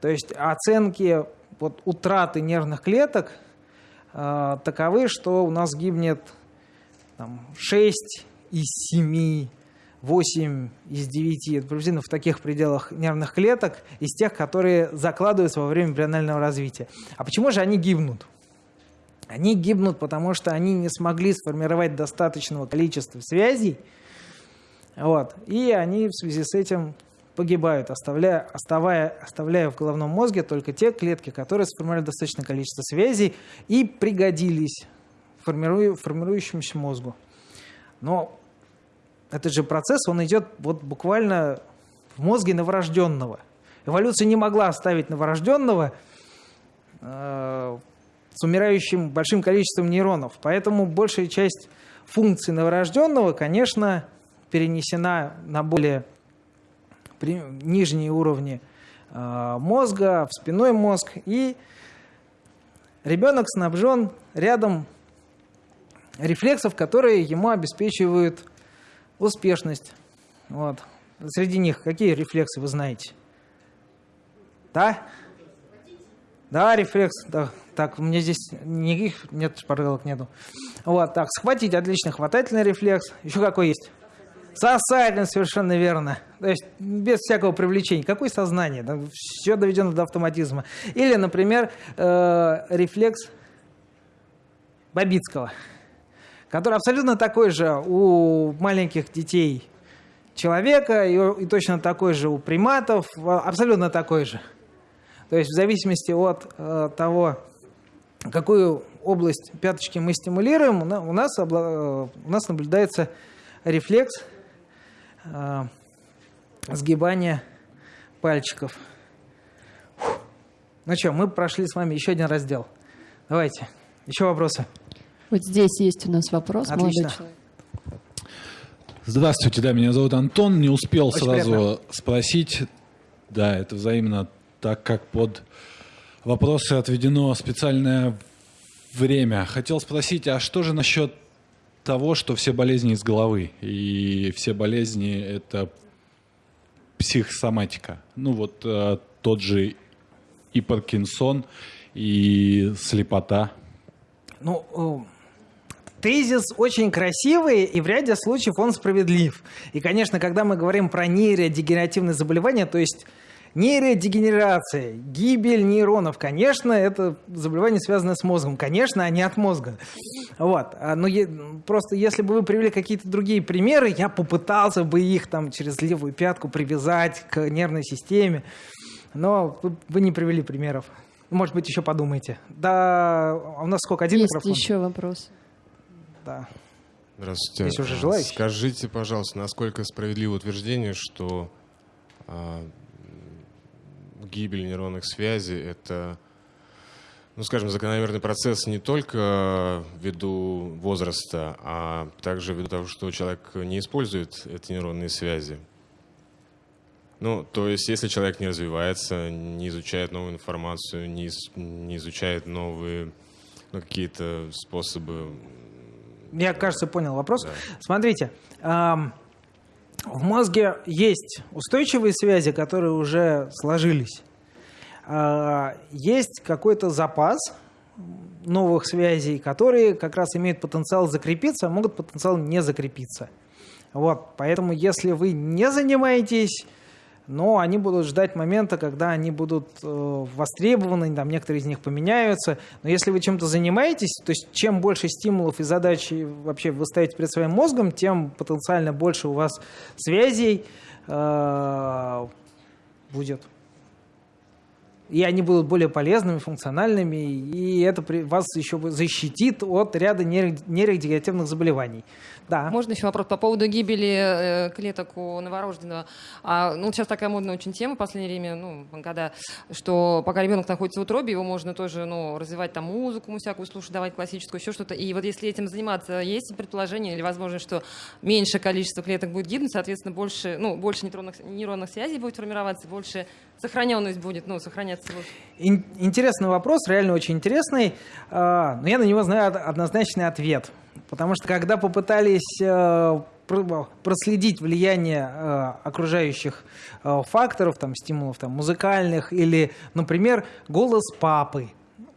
То есть оценки вот, утраты нервных клеток э, таковы, что у нас гибнет там, 6 из 7 8 из 9, это приблизительно в таких пределах нервных клеток, из тех, которые закладываются во время эмбрионального развития. А почему же они гибнут? Они гибнут, потому что они не смогли сформировать достаточного количества связей, вот, и они в связи с этим погибают, оставляя, оставая, оставляя в головном мозге только те клетки, которые сформировали достаточное количество связей и пригодились формирую, формирующемуся мозгу. Но этот же процесс, он идет вот буквально в мозге новорожденного. Эволюция не могла оставить новорожденного э, с умирающим большим количеством нейронов. Поэтому большая часть функций новорожденного, конечно, перенесена на более нижние уровни э, мозга, в спиной мозг. И ребенок снабжен рядом рефлексов, которые ему обеспечивают успешность. Вот. Среди них какие рефлексы вы знаете? Да? Да, рефлекс. Да. Так, у меня здесь никаких нет шпаргалок нету. Вот, так, схватить, отлично, хватательный рефлекс. Еще какой есть? Сосательный, совершенно верно. То есть без всякого привлечения. Какое сознание? Да, все доведено до автоматизма. Или, например, э, рефлекс Бабицкого который абсолютно такой же у маленьких детей человека и, и точно такой же у приматов, абсолютно такой же. То есть в зависимости от э, того, какую область пяточки мы стимулируем, у нас, обла- у нас наблюдается рефлекс э, сгибания пальчиков. Фух. Ну что, мы прошли с вами еще один раздел. Давайте, еще вопросы. Вот здесь есть у нас вопрос, Отлично. молодой человек. Здравствуйте, да, меня зовут Антон. Не успел Очень сразу приятно. спросить. Да, это взаимно, так как под вопросы отведено специальное время. Хотел спросить, а что же насчет того, что все болезни из головы? И все болезни — это психосоматика. Ну вот э, тот же и Паркинсон, и слепота. Ну, э, тезис очень красивый, и в ряде случаев он справедлив. И, конечно, когда мы говорим про нейродегенеративные заболевания, то есть нейродегенерация, гибель нейронов, конечно, это заболевание, связанное с мозгом. Конечно, а не от мозга. Вот. А, Но е- просто если бы вы привели какие-то другие примеры, я попытался бы их там через левую пятку привязать к нервной системе. Но вы, вы не привели примеров. Может быть, еще подумайте. Да, а у нас сколько? Один Есть микрофон? еще вопрос. Да. Здравствуйте. Есть уже желающие? Скажите, пожалуйста, насколько справедливо утверждение, что а, гибель нейронных связей — это, ну, скажем, закономерный процесс не только ввиду возраста, а также ввиду того, что человек не использует эти нейронные связи. Ну, то есть, если человек не развивается, не изучает новую информацию, не, не изучает новые ну, какие-то способы Я, кажется, понял вопрос. Да. Смотрите, ам, в мозге есть устойчивые связи, которые уже сложились. А, Есть какой-то запас новых связей, которые как раз имеют потенциал закрепиться, а могут потенциал не закрепиться. Вот, поэтому если вы не занимаетесь, но они будут ждать момента, когда они будут э, востребованы, там некоторые из них поменяются. Но если вы чем-то занимаетесь, то есть чем больше стимулов и задач вообще вы ставите перед своим мозгом, тем потенциально больше у вас связей э, будет. и они будут более полезными, функциональными, и это при- вас еще защитит от ряда нейро- нейродегенеративных заболеваний. Да. Можно еще вопрос по поводу гибели э, клеток у новорожденного? А, ну, сейчас такая модная очень тема в последнее время, ну, когда, что пока ребенок находится в утробе, его можно тоже, ну, развивать там музыку ему всякую слушать, давать классическую, еще что-то. И вот если этим заниматься, есть предположение или возможность, что меньшее количество клеток будет гибнуть, соответственно, больше, ну, больше нейронных, нейронных связей будет формироваться, больше сохраненность будет, ну, сохраняться. Ин- интересный вопрос, реально очень интересный, а, но я на него знаю од- однозначный ответ. Потому что когда попытались э, пр- проследить влияние э, окружающих э, факторов, там, стимулов там, музыкальных или, например, голос папы,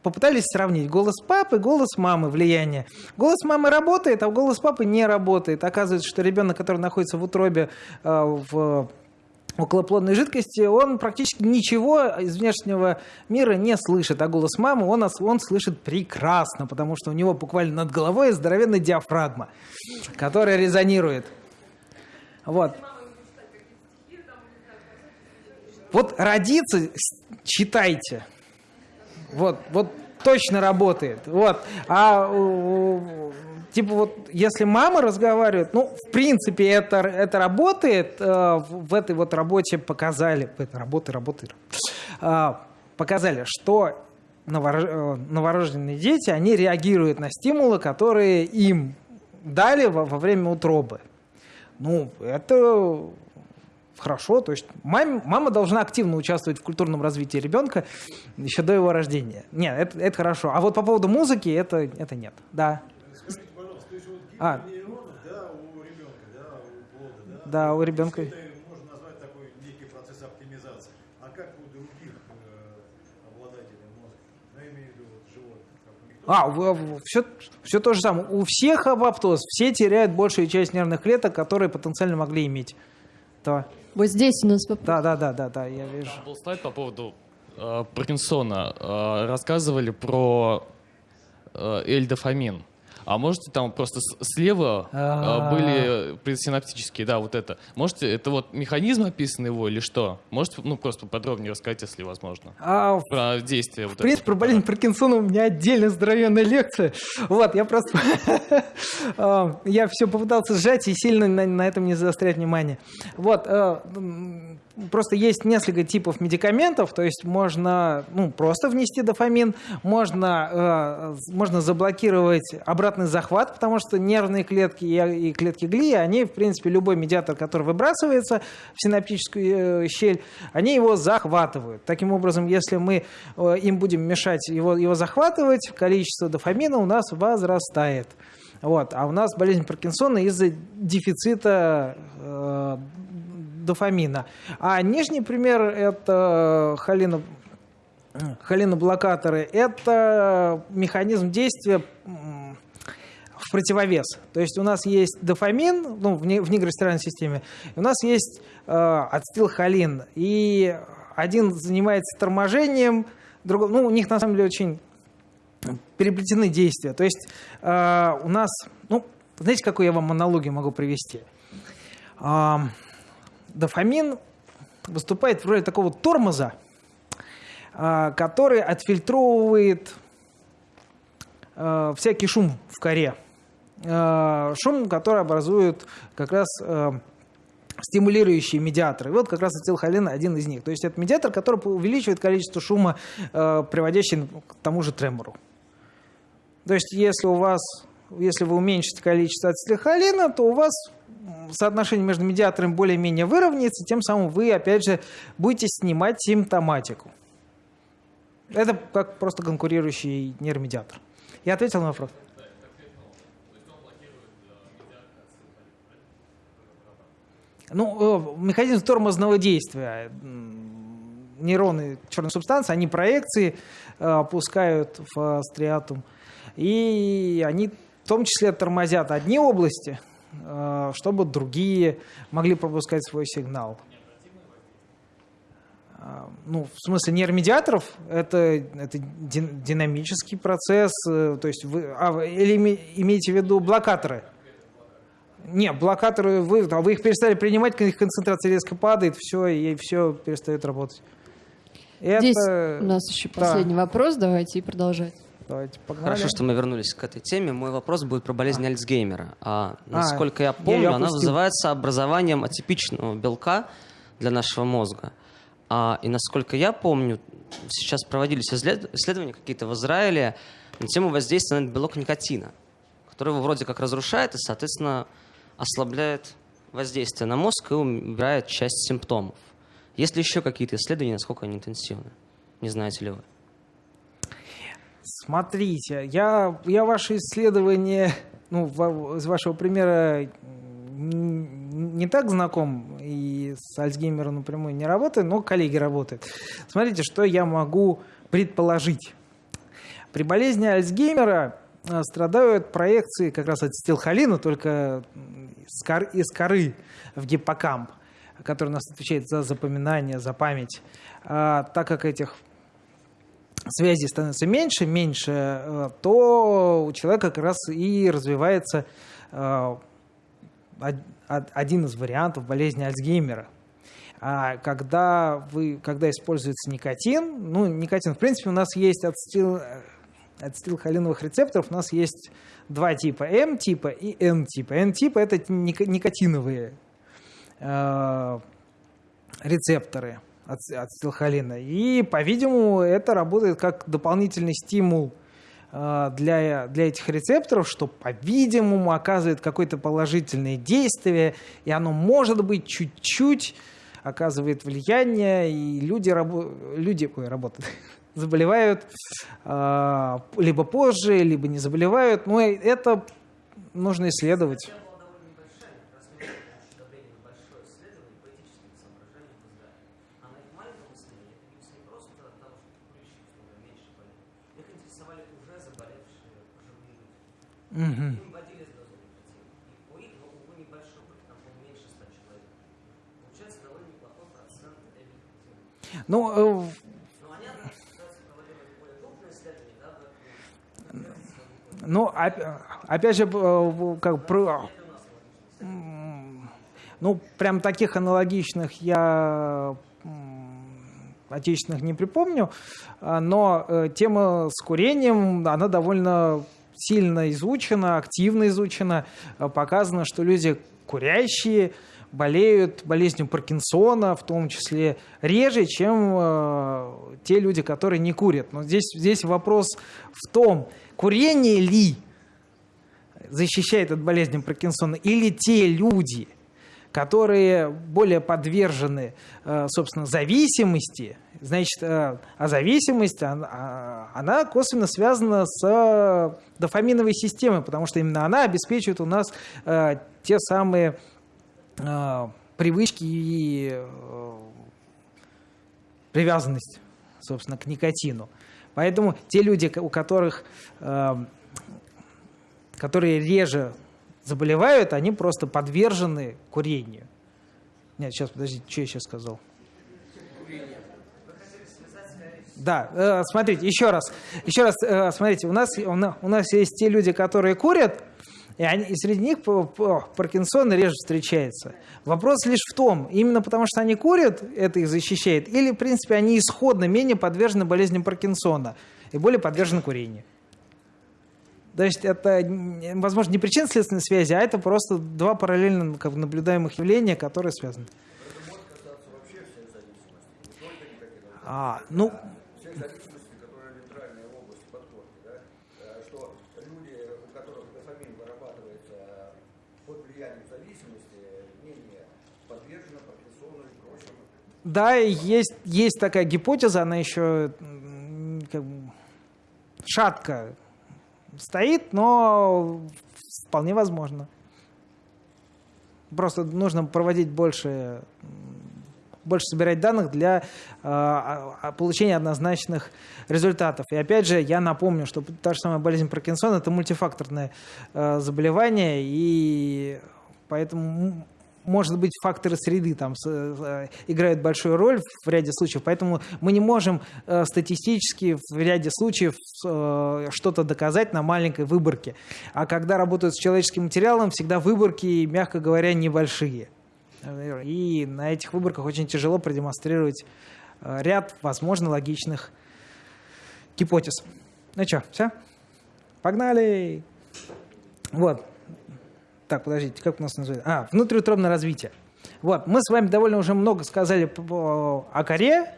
попытались сравнить голос папы, голос мамы, влияние. Голос мамы работает, а голос папы не работает. Оказывается, что ребенок, который находится в утробе э, в околоплодной жидкости, он практически ничего из внешнего мира не слышит. А голос мамы он, он слышит прекрасно, потому что у него буквально над головой здоровенная диафрагма, которая резонирует. Вот. Вот родиться, читайте. Вот, вот точно работает. Вот. А типа вот, если мама разговаривает, ну, в принципе, это, это работает. э, в этой вот работе показали, в этой работе работает, э, показали, что э, новорожденные дети, они реагируют на стимулы, которые им дали во, во время утробы. Ну, это хорошо. То есть мам- мама должна активно участвовать в культурном развитии ребенка еще до его рождения. Нет, это, это хорошо. А вот по поводу музыки это, это нет. Да. А. Да, у ребенка. можно назвать такой некий процесс оптимизации. А как у других э, обладателей мозга? Ну, я имею в виду вот, животных. А, все, все то же самое. У всех апоптоз, все теряют большую часть нервных клеток, которые потенциально могли иметь. Да, Вот здесь у нас вопрос. да, да, да, да, да я вижу. Был слайд по поводу э, Паркинсона. Э, рассказывали про э, эльдофамин. А можете там просто слева э, А. были предсинаптические, да, вот это. Можете, это вот механизм описан его или что? Можете, ну, просто подробнее рассказать, если возможно. А, Про действие вот В принципе, про болезнь Паркинсона у меня отдельно здоровенная лекция. Вот, я просто... а, Я все попытался сжать и сильно на, этом не заострять внимание. Вот, э, просто есть несколько типов медикаментов, то есть можно ну, просто внести дофамин, можно, э, можно заблокировать обратный захват, потому что нервные клетки и, и клетки глии, они, в принципе, любой медиатор, который выбрасывается в синаптическую э, щель, они его захватывают. Таким образом, если мы э, им будем мешать его, его захватывать, количество дофамина у нас возрастает. Вот. А у нас болезнь Паркинсона из-за дефицита э, дофамина. А нижний пример – это холино, холиноблокаторы. Это механизм действия в противовес. То есть у нас есть дофамин ну, в, не- в нигростеральной системе, у нас есть э, ацетилхолин. И один занимается торможением, другой, ну, у них на самом деле очень переплетены действия. То есть э, у нас, ну, знаете, какую я вам аналогию могу привести? А, дофамин выступает в роли такого тормоза, а, который отфильтровывает э, всякий шум в коре. Э, шум, который образует как раз стимулирующие медиаторы. Вот как раз ацетилхолин один из них. То есть это медиатор, который увеличивает количество шума, приводящий к тому же тремору. То есть если у вас, если вы уменьшите количество ацетилхолина, то у вас соотношение между медиаторами более-менее выровняется, тем самым вы, опять же, будете снимать симптоматику. Это как просто конкурирующий нейромедиатор. Я ответил на вопрос? Ну, э, механизм тормозного действия. Нейроны черной субстанции, они проекции э, пускают в стриатум. И они в том числе тормозят одни области, чтобы другие могли пропускать свой сигнал. А, Ну, в смысле нейромедиаторов это, это дин- динамический процесс, э, то есть вы, а, или име- имеете в виду блокаторы? Нет, блокаторы, вы, а вы их перестали принимать, их концентрация резко падает, все, и все перестает работать. Здесь Это... у нас еще да. последний вопрос, давайте и продолжать. Давайте погнали. Хорошо, что мы вернулись к этой теме. Мой вопрос будет про болезнь Альцгеймера. А, насколько я я помню, её она вызывается образованием атипичного белка для нашего мозга. А, и насколько я помню, сейчас проводились исследования какие-то в Израиле на тему воздействия на белок никотина, который его вроде как разрушает и, соответственно, ослабляет воздействие на мозг и убирает часть симптомов. Есть ли еще какие-то исследования, насколько они интенсивны? Не знаете ли вы? Смотрите, я, я ваше исследование, ну, из вашего примера не так знаком и с Альцгеймером напрямую не работаю, но коллеги работают. Смотрите, что я могу предположить. При болезни Альцгеймера а, страдают проекции как раз от стилхолина, только из коры в гиппокамп, который у нас отвечает за запоминание, за память. А, так как этих связи становится меньше, меньше, э, то у человека как раз и развивается э, од- од- один из вариантов болезни Альцгеймера. А когда, вы, когда используется никотин, ну, никотин, в принципе, у нас есть ацетил, ацетилхолиновых рецепторов, у нас есть два типа, М-типа и N-типа. N-типа – это никотиновые э, рецепторы аци- ацетилхолина. И, по-видимому, это работает как дополнительный стимул э, для, для этих рецепторов, что, по-видимому, оказывает какое-то положительное действие, и оно, может быть, чуть-чуть оказывает влияние, и люди, рабо- люди ой, работают, заболевают э, либо позже, либо не заболевают. Но это нужно исследовать. Мгм. Ну, э, ну, оп- опять же, э, как про- ну, прям таких аналогичных я отечественных не припомню, а, но э, тема с курением, она довольно сильно изучена, активно изучена. Э, Показано, что люди курящие болеют болезнью Паркинсона, в том числе реже, чем э, те люди, которые не курят. Но здесь, здесь вопрос в том, курение ли защищает от болезни Паркинсона, или те люди, которые более подвержены, э, собственно, зависимости, значит, э, а зависимость, она, она косвенно связана с э, дофаминовой системой, потому что именно она обеспечивает у нас те самые привычки и привязанность, собственно, к никотину. Поэтому те люди, у которых, которые реже заболевают, они просто подвержены курению. Нет, сейчас, подождите, что я сейчас сказал? Да, э, смотрите, еще раз, еще раз, э, смотрите, у нас, у на- у нас есть те люди, которые курят, и, они, и среди них Паркинсон реже встречается. Вопрос лишь в том, именно потому что они курят, это их защищает, или, в принципе, они исходно менее подвержены болезни Паркинсона и более подвержены курению. То есть это, возможно, не причинно-следственной связи, а это просто два параллельно как бы, наблюдаемых явления, которые связаны. А, ну, да, и есть, есть такая гипотеза, она еще как бы шатко стоит, но вполне возможно. Просто нужно проводить больше, больше собирать данных для э, получения однозначных результатов. И опять же, я напомню, что та же самая болезнь Паркинсона – это мультифакторное э, заболевание, и поэтому может быть, факторы среды там э, играют большую роль в ряде случаев, поэтому мы не можем э, статистически в ряде случаев э, что-то доказать на маленькой выборке. А когда работают с человеческим материалом, всегда выборки, мягко говоря, небольшие. И на этих выборках очень тяжело продемонстрировать ряд, возможно, логичных гипотез. Ну что, все? Погнали! Вот. Так, подождите, как у нас называется? А, внутриутробное развитие. Вот, мы с вами довольно уже много сказали о коре.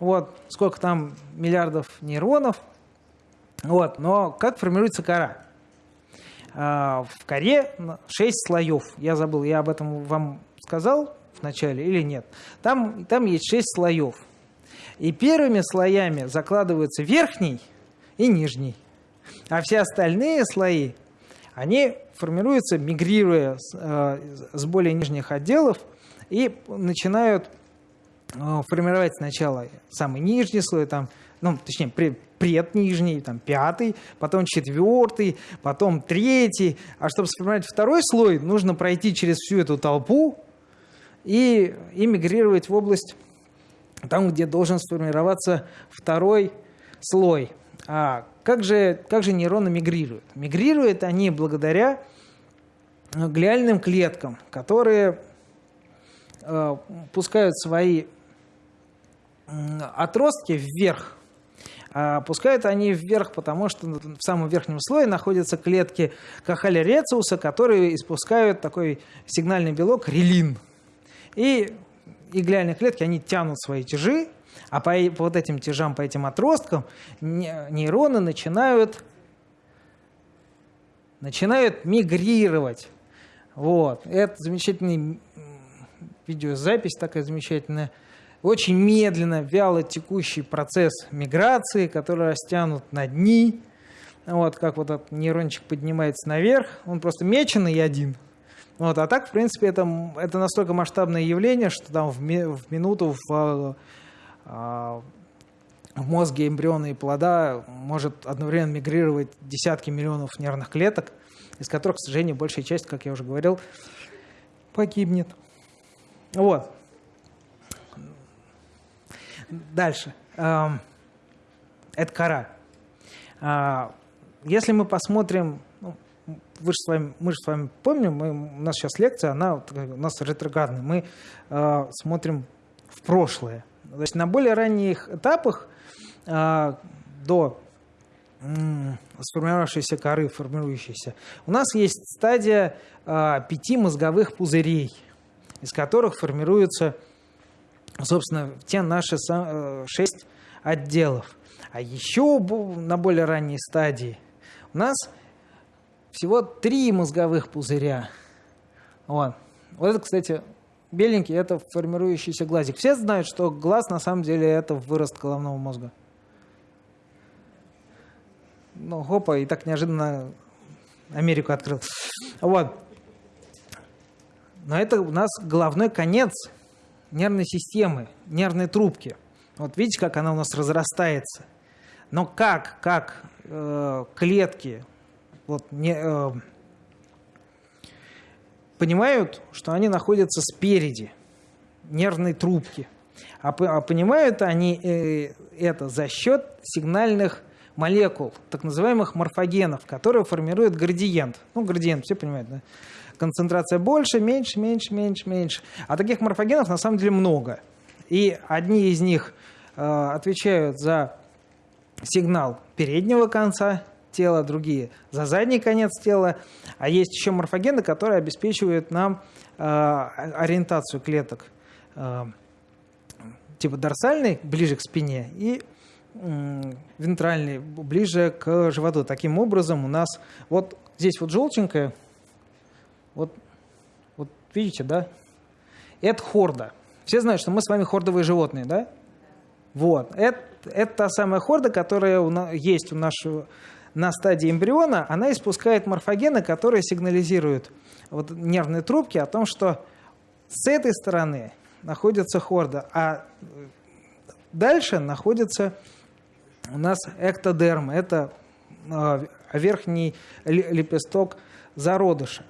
Вот, сколько там миллиардов нейронов. Вот, но как формируется кора? А, в коре 6 слоев. Я забыл, я об этом вам сказал в начале или нет. Там, там есть 6 слоев. И первыми слоями закладываются верхний и нижний. А все остальные слои, они формируются, мигрируя с, э, с более нижних отделов и начинают э, формировать сначала самый нижний слой, там, ну, точнее, преднижний, там, пятый, потом четвертый, потом третий. А чтобы сформировать второй слой, нужно пройти через всю эту толпу и, и мигрировать в область там, где должен сформироваться второй слой. А как же, как же нейроны мигрируют? Мигрируют они благодаря глиальным клеткам, которые э, пускают свои отростки вверх. А пускают они вверх, потому что в самом верхнем слое находятся клетки кахали рециуса, которые испускают такой сигнальный белок релин. И и глиальные клетки, они тянут свои тяжи, а по, вот этим тяжам, по этим отросткам нейроны начинают, начинают мигрировать. Вот. Это замечательный видеозапись такая замечательная. Очень медленно, вяло текущий процесс миграции, который растянут на дни. Вот как вот этот нейрончик поднимается наверх. Он просто меченый один. Вот, а так, в принципе, это, это настолько масштабное явление, что там в, ми, в минуту в, в мозге эмбриона и плода может одновременно мигрировать десятки миллионов нервных клеток, из которых, к сожалению, большая часть, как я уже говорил, погибнет. Вот. Дальше. Это кора. А, если мы посмотрим вы же с вами, мы же с вами помним, мы, у нас сейчас лекция, она у нас ретроградная. Мы э, смотрим в прошлое. Есть на более ранних этапах э, до сформировавшейся коры, формирующейся, у нас есть стадия э, пяти мозговых пузырей, из которых формируются, собственно, те наши э, шесть отделов. А еще на более ранней стадии у нас всего три мозговых пузыря. Вот. Вот это, кстати, беленький – это формирующийся глазик. Все знают, что глаз на самом деле – это вырост головного мозга. Ну, хопа, и так неожиданно Америку открыл. Вот. Но это у нас головной конец нервной системы, нервной трубки. Вот видите, как она у нас разрастается. Но как, как э, клетки вот, не, э, понимают, что они находятся спереди нервной трубки. А, а понимают они э, это за счет сигнальных молекул, так называемых морфогенов, которые формируют градиент. Ну, градиент, все понимают, да? Концентрация больше, меньше, меньше, меньше, меньше. А таких морфогенов на самом деле много. И одни из них э, отвечают за сигнал переднего конца тела, другие за задний конец тела. А есть еще морфогены, которые обеспечивают нам э, ориентацию клеток э, типа дорсальный, ближе к спине, и вентральный, ближе к животу. Таким образом у нас вот здесь вот желтенькое, вот, вот видите, да? Это хорда. Все знают, что мы с вами хордовые животные, да? Вот. Это, это та самая хорда, которая у нас, есть у нашего на стадии эмбриона, она испускает морфогены, которые сигнализируют вот нервные трубки о том, что с этой стороны находится хорда, а дальше находится у нас эктодерм, это а, верхний лепесток зародыша.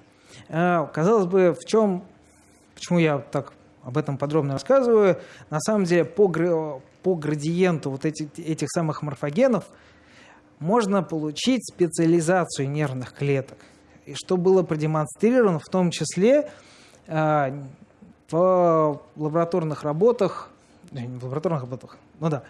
А, казалось бы, в чем, почему я так об этом подробно рассказываю, на самом деле по, по градиенту вот этих, этих самых морфогенов – можно получить специализацию нервных клеток. И что было продемонстрировано в том числе э, в лабораторных работах в лабораторных опытах, ну да,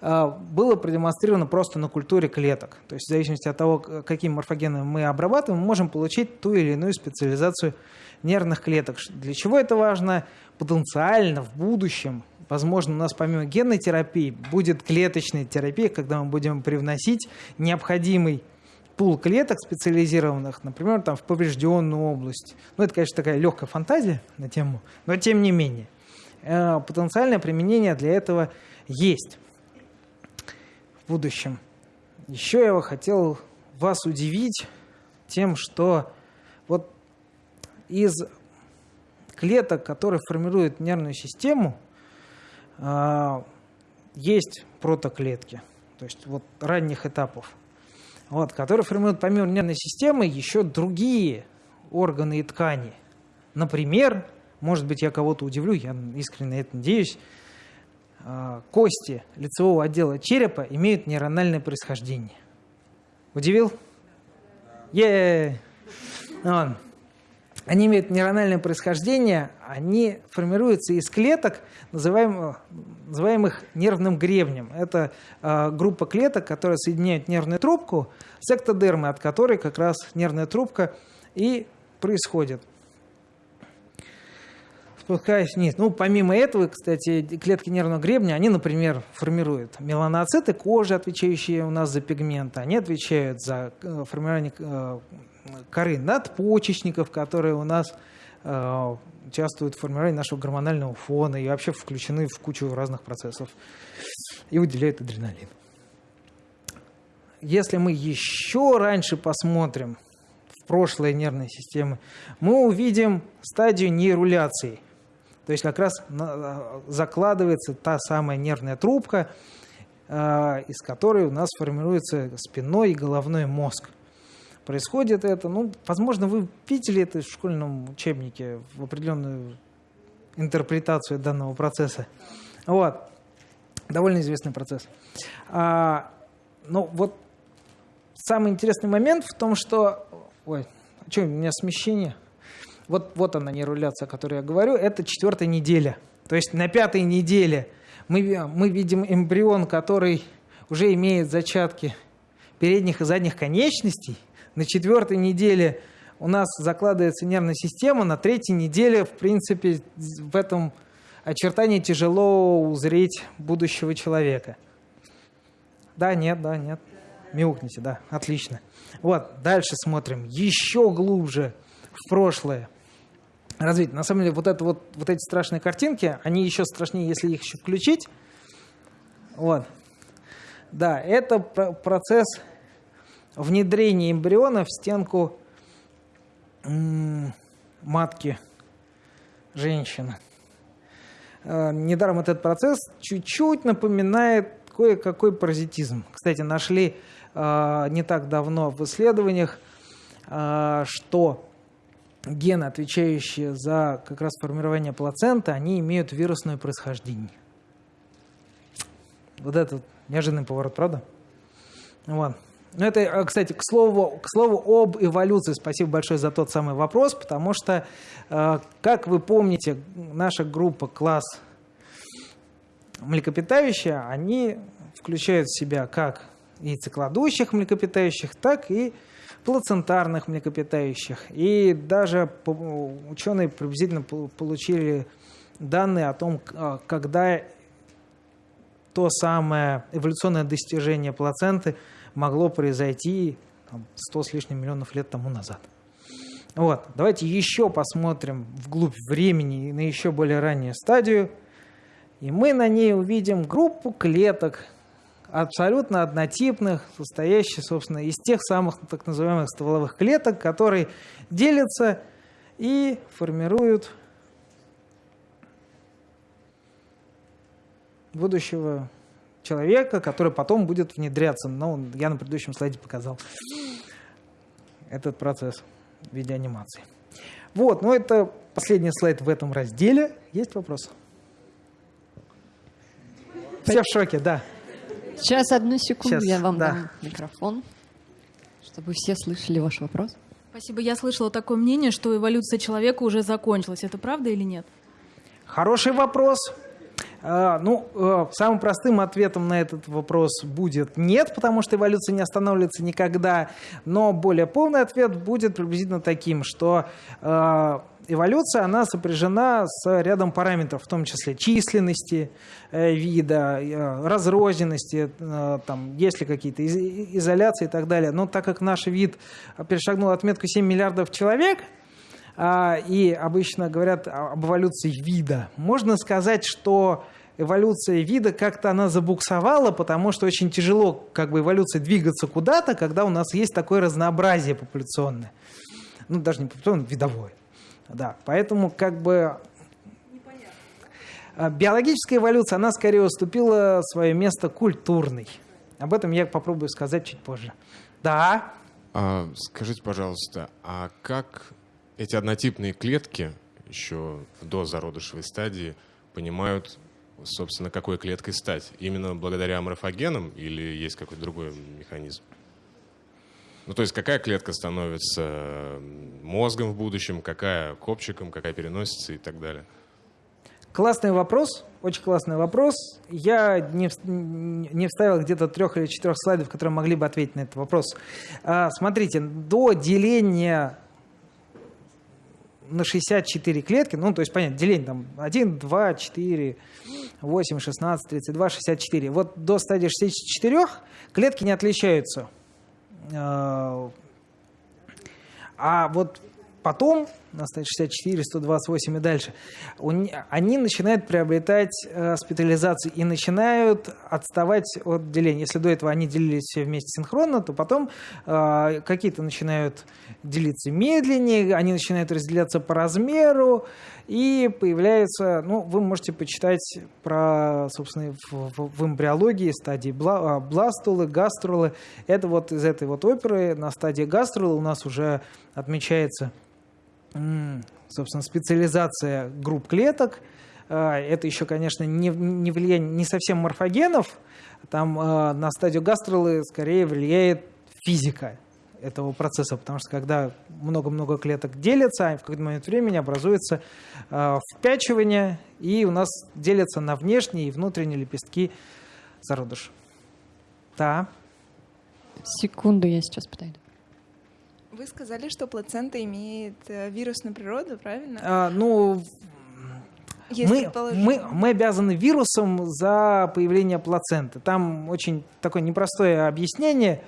а, было продемонстрировано просто на культуре клеток. То есть в зависимости от того, каким морфогеном мы обрабатываем, мы можем получить ту или иную специализацию нервных клеток. Для чего это важно? Потенциально в будущем, возможно, у нас помимо генной терапии будет клеточная терапия, когда мы будем привносить необходимый пул клеток специализированных, например, там, в поврежденную область. Ну, это, конечно, такая легкая фантазия на тему, но тем не менее. Э, потенциальное применение для этого есть в будущем. Еще я хотел вас удивить тем, что вот из клеток, которые формируют нервную систему, есть протоклетки, то есть вот ранних этапов вот, которые формируют помимо нервной системы еще другие органы и ткани. Например, может быть, я кого-то удивлю, я искренне это надеюсь, а, кости лицевого отдела черепа имеют нейрональное происхождение. Удивил? Е! Они имеют нейрональное происхождение, они формируются из клеток, называемых, называемых нервным гребнем. Это э, группа клеток, которые соединяют нервную трубку с эктодермой, от которой как раз нервная трубка и происходит. Спускаясь вниз. Ну, помимо этого, кстати, клетки нервного гребня, они, например, формируют меланоциты кожи, отвечающие у нас за пигменты. Они отвечают за э, формирование э, коры надпочечников, которые у нас э, участвуют в формировании нашего гормонального фона и вообще включены в кучу разных процессов и выделяют адреналин. Если мы еще раньше посмотрим в прошлое нервной системы, мы увидим стадию нейруляции. То есть как раз закладывается та самая нервная трубка, э, из которой у нас формируется спинной и головной мозг происходит это. Ну, возможно, вы видели это в школьном учебнике, в определенную интерпретацию данного процесса. Вот. Довольно известный процесс. А, ну, вот самый интересный момент в том, что... Ой, а что, у меня смещение? Вот, вот она нейруляция, о которой я говорю. Это четвертая неделя. То есть на пятой неделе мы, мы видим эмбрион, который уже имеет зачатки передних и задних конечностей – на четвертой неделе у нас закладывается нервная система, на третьей неделе, в принципе, в этом очертании тяжело узреть будущего человека. Да, нет, да, нет. Мяукните, да, отлично. Вот, дальше смотрим. Еще глубже в прошлое. Развитие. На самом деле, вот, это вот, вот эти страшные картинки, они еще страшнее, если их еще включить. Вот. Да, это процесс внедрение эмбриона в стенку матки женщины. Э, недаром этот процесс чуть-чуть напоминает кое-какой паразитизм. Кстати, нашли э, не так давно в исследованиях, э, что гены, отвечающие за как раз формирование плаценты, они имеют вирусное происхождение. Вот этот неожиданный поворот, правда? Вот. Ну, это, э, кстати, к слову, к слову об эволюции. Спасибо большое за тот самый вопрос, потому что, э, как вы помните, наша группа класс млекопитающие, они включают в себя как яйцекладущих млекопитающих, так и плацентарных млекопитающих. И даже ученые приблизительно получили данные о том, э, когда то самое эволюционное достижение плаценты – могло произойти там, 100 с лишним миллионов лет тому назад. Вот. Давайте еще посмотрим вглубь времени на еще более раннюю стадию. И мы на ней увидим группу клеток, абсолютно однотипных, состоящих, собственно, из тех самых так называемых стволовых клеток, которые делятся и формируют будущего человека, который потом будет внедряться. Ну, я на предыдущем слайде показал этот процесс в виде анимации. Вот, ну это последний слайд в этом разделе. Есть вопросы? Все в шоке, да. Сейчас, одну секунду, Сейчас, я вам да. дам микрофон, чтобы все слышали ваш вопрос. Спасибо. Я слышала такое мнение, что эволюция человека уже закончилась. Это правда или нет? Хороший вопрос. А, ну, э, самым простым ответом на этот вопрос будет нет, потому что эволюция не останавливается никогда. Но более полный ответ будет приблизительно таким, что э, эволюция, она сопряжена с рядом параметров, в том числе численности э, вида, э, разрозненности, э, там, есть ли какие-то из изоляции и так далее. Но так как наш вид перешагнул отметку 7 миллиардов человек, а, и обычно говорят об эволюции вида. Можно сказать, что эволюция вида как-то она забуксовала, потому что очень тяжело как бы эволюции двигаться куда-то, когда у нас есть такое разнообразие популяционное. Ну, даже не популяционное, видовое. Да, поэтому как бы а, биологическая эволюция, она скорее уступила свое место культурной. Об этом я попробую сказать чуть позже. Да. А, скажите, пожалуйста, а как эти однотипные клетки еще до зародышевой стадии понимают, собственно, какой клеткой стать? Именно благодаря морфогенам или есть какой-то другой механизм? Ну, то есть какая клетка становится мозгом в будущем, какая копчиком, какая переносится и так далее? Классный вопрос, очень классный вопрос. Я не, не вставил где-то трех или четырех слайдов, которые могли бы ответить на этот вопрос. А, смотрите, до деления на 64 клетки, ну, то есть, понятно, деление там 1, 2, 4, 8, 16, 32, 64. Вот до стадии 64 клетки не отличаются. А, а вот потом, 64, 128 и дальше, они начинают приобретать э, специализацию и начинают отставать от деления. Если до этого они делились все вместе синхронно, то потом э, какие-то начинают делиться медленнее, они начинают разделяться по размеру, и появляется, ну, вы можете почитать про, собственно, в, в, эмбриологии стадии бла, а, бластулы, гаструлы. Это вот из этой вот оперы на стадии гаструлы у нас уже отмечается собственно, специализация групп клеток. А, это еще, конечно, не, не влияние не совсем морфогенов. Там а, на стадию гастролы скорее влияет физика этого процесса, потому что когда много-много клеток делятся, в какой-то момент времени образуется впячивание, и у нас делятся на внешние и внутренние лепестки зародыша. Да. Секунду, я сейчас подойду. Вы сказали, что плацента имеет э, вирусную природу, правильно? А, ну, мы, мы, мы обязаны вирусом за появление плаценты. Там очень такое непростое объяснение.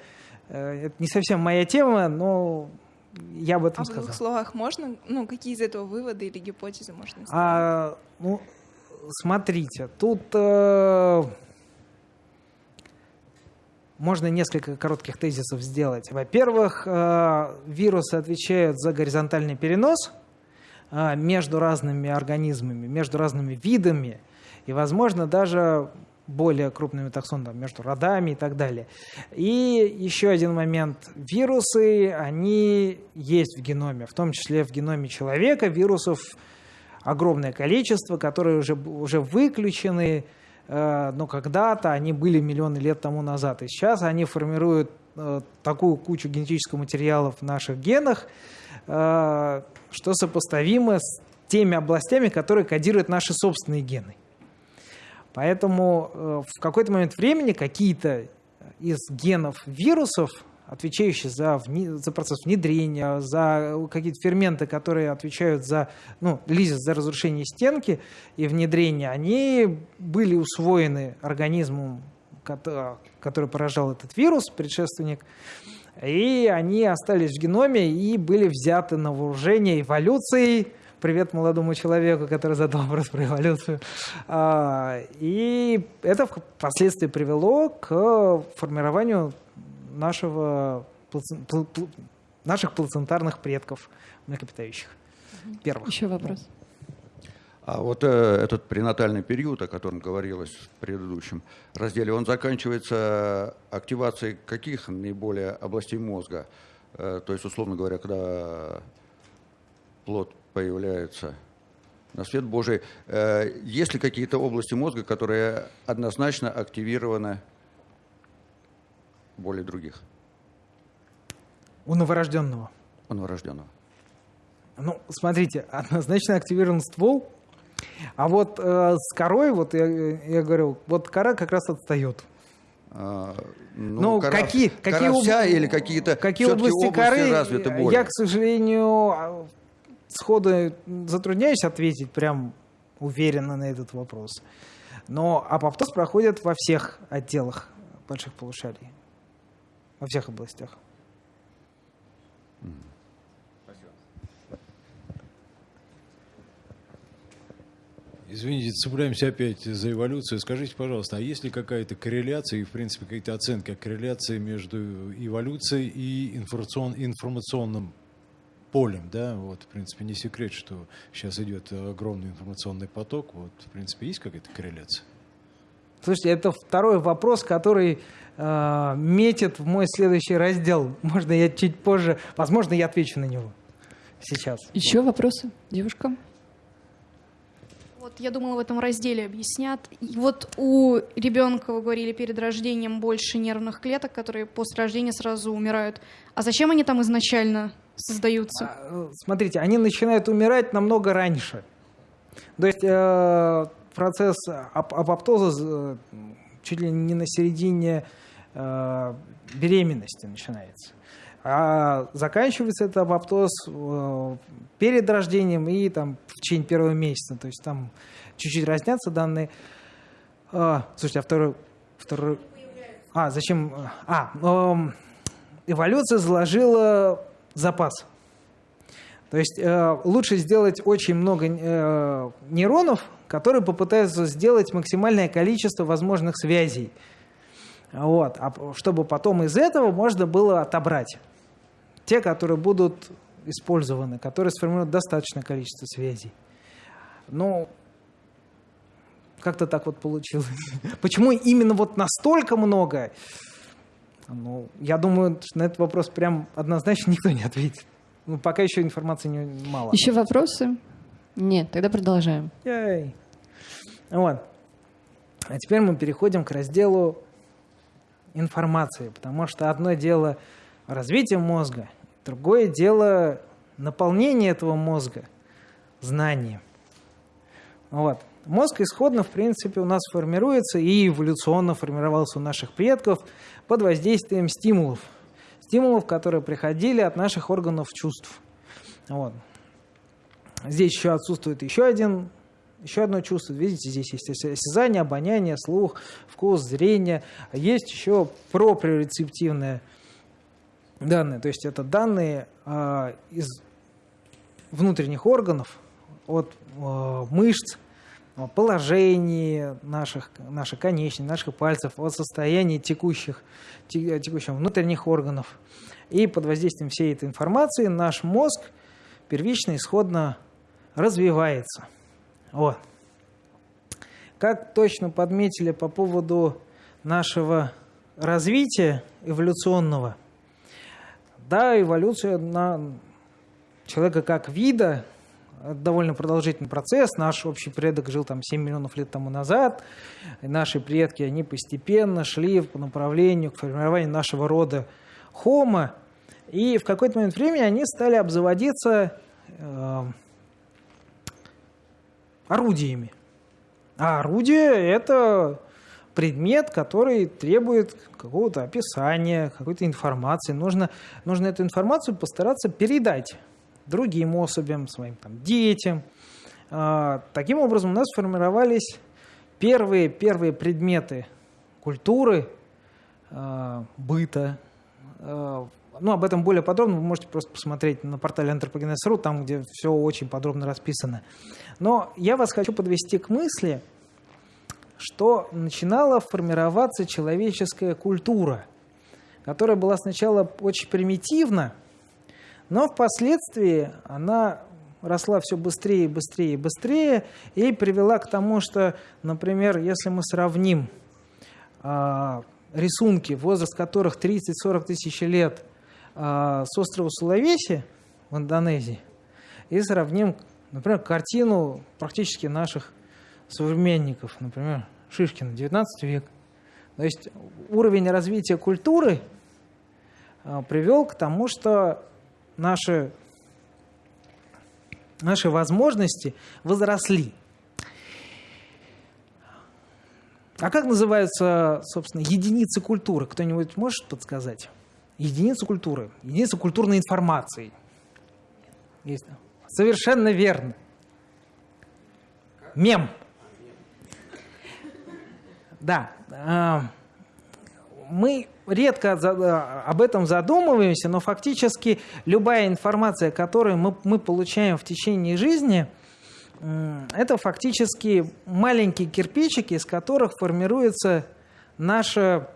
Э, это не совсем моя тема, но я об этом а сказал. в двух словах можно? Ну, какие из этого выводы или гипотезы можно сделать? А, ну, смотрите, тут... Э, можно несколько коротких тезисов сделать. Во-первых, э, вирусы отвечают за горизонтальный перенос э, между разными организмами, между разными видами, и, возможно, даже более крупными таксонами, между родами и так далее. И еще один момент. Вирусы, они есть в геноме, в том числе в геноме человека. Вирусов огромное количество, которые уже, уже выключены, но когда-то они были миллионы лет тому назад. И сейчас они формируют э, такую кучу генетического материала в наших генах, э, что сопоставимо с теми областями, которые кодируют наши собственные гены. Поэтому в какой-то момент времени какие-то из генов вирусов отвечающие за, вне, за процесс внедрения, за какие-то ферменты, которые отвечают за, ну, лизис за разрушение стенки и внедрение, они были усвоены организмом, который поражал этот вирус, предшественник, и они остались в геноме и были взяты на вооружение эволюцией, привет молодому человеку, который задал вопрос про эволюцию. А, и это впоследствии привело к формированию нашего, наших плацентарных предков млекопитающих. Первых. Еще вопрос. А вот э, этот пренатальный период, о котором говорилось в предыдущем разделе, он заканчивается активацией каких наиболее областей мозга? Э, то есть, условно говоря, когда плод появляется на свет Божий, э, есть ли какие-то области мозга, которые однозначно активированы более других? У новорожденного. У новорожденного. Ну, смотрите, однозначно активирован ствол А вот э, с корой, вот я, я говорю, вот кора как раз отстает. А, ну, Ну, кора- какие, кора какие, об- вся или какие-то какие всё-таки области, коры, развиты более? я, к сожалению, а, сходу затрудняюсь ответить прям уверенно на этот вопрос. Но апоптоз проходит во всех отделах больших полушарий, во всех областях. Извините, цепляемся опять за эволюцию. Скажите, пожалуйста, а есть ли какая-то корреляция и, в принципе, какие-то оценки корреляции между эволюцией и информацион- информационным полем, да? Вот, в принципе, не секрет, что сейчас идет огромный информационный поток. Вот, в принципе, есть какая-то корреляция? Слушайте, это второй вопрос, который э, метит в мой следующий раздел. Можно я чуть позже, возможно, я отвечу на него сейчас. Еще вопросы, девушка? Вот я думала, в этом разделе объяснят. И вот у ребенка, вы говорили, перед рождением больше нервных клеток, которые после рождения сразу умирают. А зачем они там изначально создаются? Э, Смотрите, они начинают умирать намного раньше. То есть э, процесс ап- апоптоза э, чуть ли не на середине э, беременности начинается. А заканчивается этот апоптоз э, перед рождением и там, в течение первого месяца. То есть там чуть-чуть разнятся данные. А, слушайте, а второй... второй... А, зачем... А, эм, эволюция заложила запас. То есть э, лучше сделать очень много э, нейронов, которые попытаются сделать максимальное количество возможных связей. Вот, а чтобы потом из этого можно было отобрать те, которые будут использованы, которые сформируют достаточное количество связей. Ну, как-то так вот получилось. Почему именно вот настолько много? Ну, я думаю, на этот вопрос прям однозначно никто не ответит. Ну, пока еще информации не, мало. Еще вопросы? Нет, тогда продолжаем. Яй. Вот. А теперь мы переходим к разделу информации, потому что одно дело развитие мозга, другое дело наполнение этого мозга знанием. Вот. Мозг исходно, в принципе, у нас формируется и эволюционно формировался у наших предков под воздействием стимулов. Стимулов, которые приходили от наших органов чувств. Вот. Здесь еще отсутствует еще один еще одно чувство. Видите, здесь есть ос- осязание, обоняние, слух, вкус, зрение. Есть еще проприорецептивные данные. То есть это данные а, из внутренних органов, от а, мышц, положении наших, наших конечностей, наших пальцев, от состояния текущих, те- текущих внутренних органов. И под воздействием всей этой информации наш мозг первично, исходно развивается. Вот. Как точно подметили по поводу нашего развития эволюционного, да, эволюция на человека как вида это довольно продолжительный процесс. Наш общий предок жил там 7 миллионов лет тому назад. И наши предки, они постепенно шли по направлению к формированию нашего рода Homo. И в какой-то момент времени они стали обзаводиться э, орудиями. А орудие – это предмет, который требует какого-то описания, какой-то информации. Нужно, нужно эту информацию постараться передать другим особям, своим там, детям. А, Таким образом, у нас сформировались первые, первые предметы культуры, а, быта. А, Ну, об этом более подробно вы можете просто посмотреть на портале Anthropogenes.ru, там, где все очень подробно расписано. Но я вас хочу подвести к мысли, что начинала формироваться человеческая культура, которая была сначала очень примитивна, но впоследствии она росла все быстрее и быстрее и быстрее и привела к тому, что, например, если мы сравним а, рисунки, возраст которых 30-40 тысяч лет а, с острова Сулавеси в Индонезии, и сравним, например, картину практически наших современников, например, Шишкина, 19 век. То есть уровень развития культуры а, привел к тому, что наши, наши возможности возросли. А как называются, собственно, единицы культуры? Кто-нибудь может подсказать? Единицы культуры. Единицы культурной информации. Есть. Совершенно верно. Мем. Да. Э, мы редко за- об этом задумываемся, но фактически любая информация, которую мы, мы получаем в течение жизни, это фактически маленькие кирпичики, из которых формируется наше,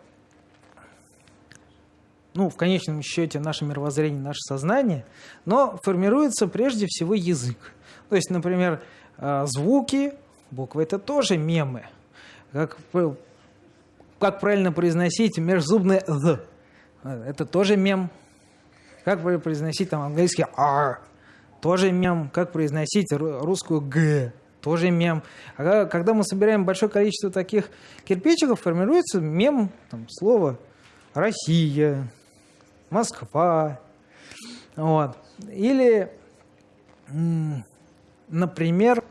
ну, в конечном счете, наше мировоззрение, наше сознание, но формируется прежде всего язык. То есть, например, э, звуки, буквы – это тоже мемы. Как, как правильно произносить межзубное «з»? Это тоже мем. Как произносить там английский «r»? Тоже мем. Как произносить ру- русскую «г»? Тоже мем. А когда мы собираем большое количество таких кирпичиков, формируется мем, там, слово «Россия», «Москва». Вот. Или, например,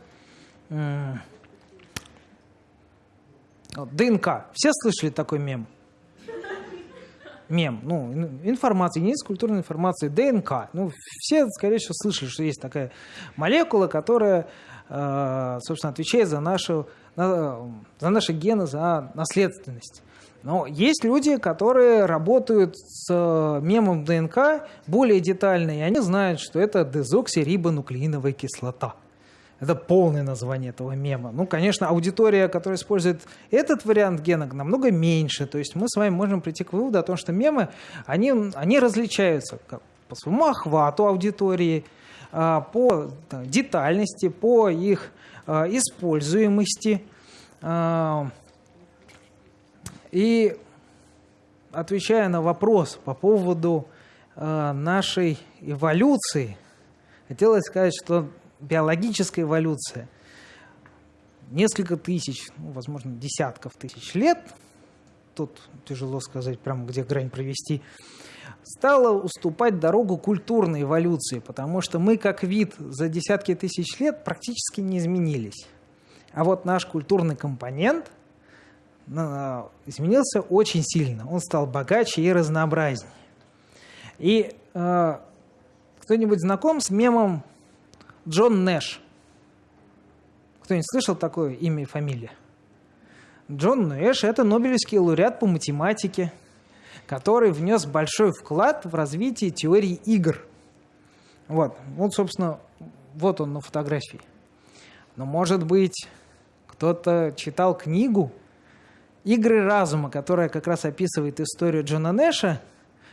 ДНК. Все слышали такой мем? Мем, ну, ин- информация, единица культурной информации, ДНК. Ну, все, скорее всего, слышали, что есть такая молекула, которая, э, собственно, отвечает за, нашу, на- за наши гены, за наследственность. Но есть люди, которые работают с э, мемом ДНК более детально, и они знают, что это дезоксирибонуклеиновая кислота. Это полное название этого мема. Ну, конечно, аудитория, которая использует этот вариант гена, намного меньше. То есть мы с вами можем прийти к выводу о том, что мемы, они, они различаются как по своему охвату аудитории, а, по детальности, по их а, используемости. А, И отвечая на вопрос по поводу нашей эволюции, хотелось сказать, что биологическая эволюция несколько тысяч, ну, возможно, десятков тысяч лет, тут тяжело сказать, прямо где грань провести, стала уступать дорогу культурной эволюции, потому что мы как вид за десятки тысяч лет практически не изменились. А вот наш культурный компонент изменился очень сильно. Он стал богаче и разнообразнее. И э, кто-нибудь знаком с мемом Джон Нэш? Кто-нибудь слышал такое имя и фамилия? Джон Нэш – это Нобелевский лауреат по математике, который внес большой вклад в развитие теории игр. Вот, вот, собственно, вот он на фотографии. Но, может быть, кто-то читал книгу «Игры разума», которая как раз описывает историю Джона Нэша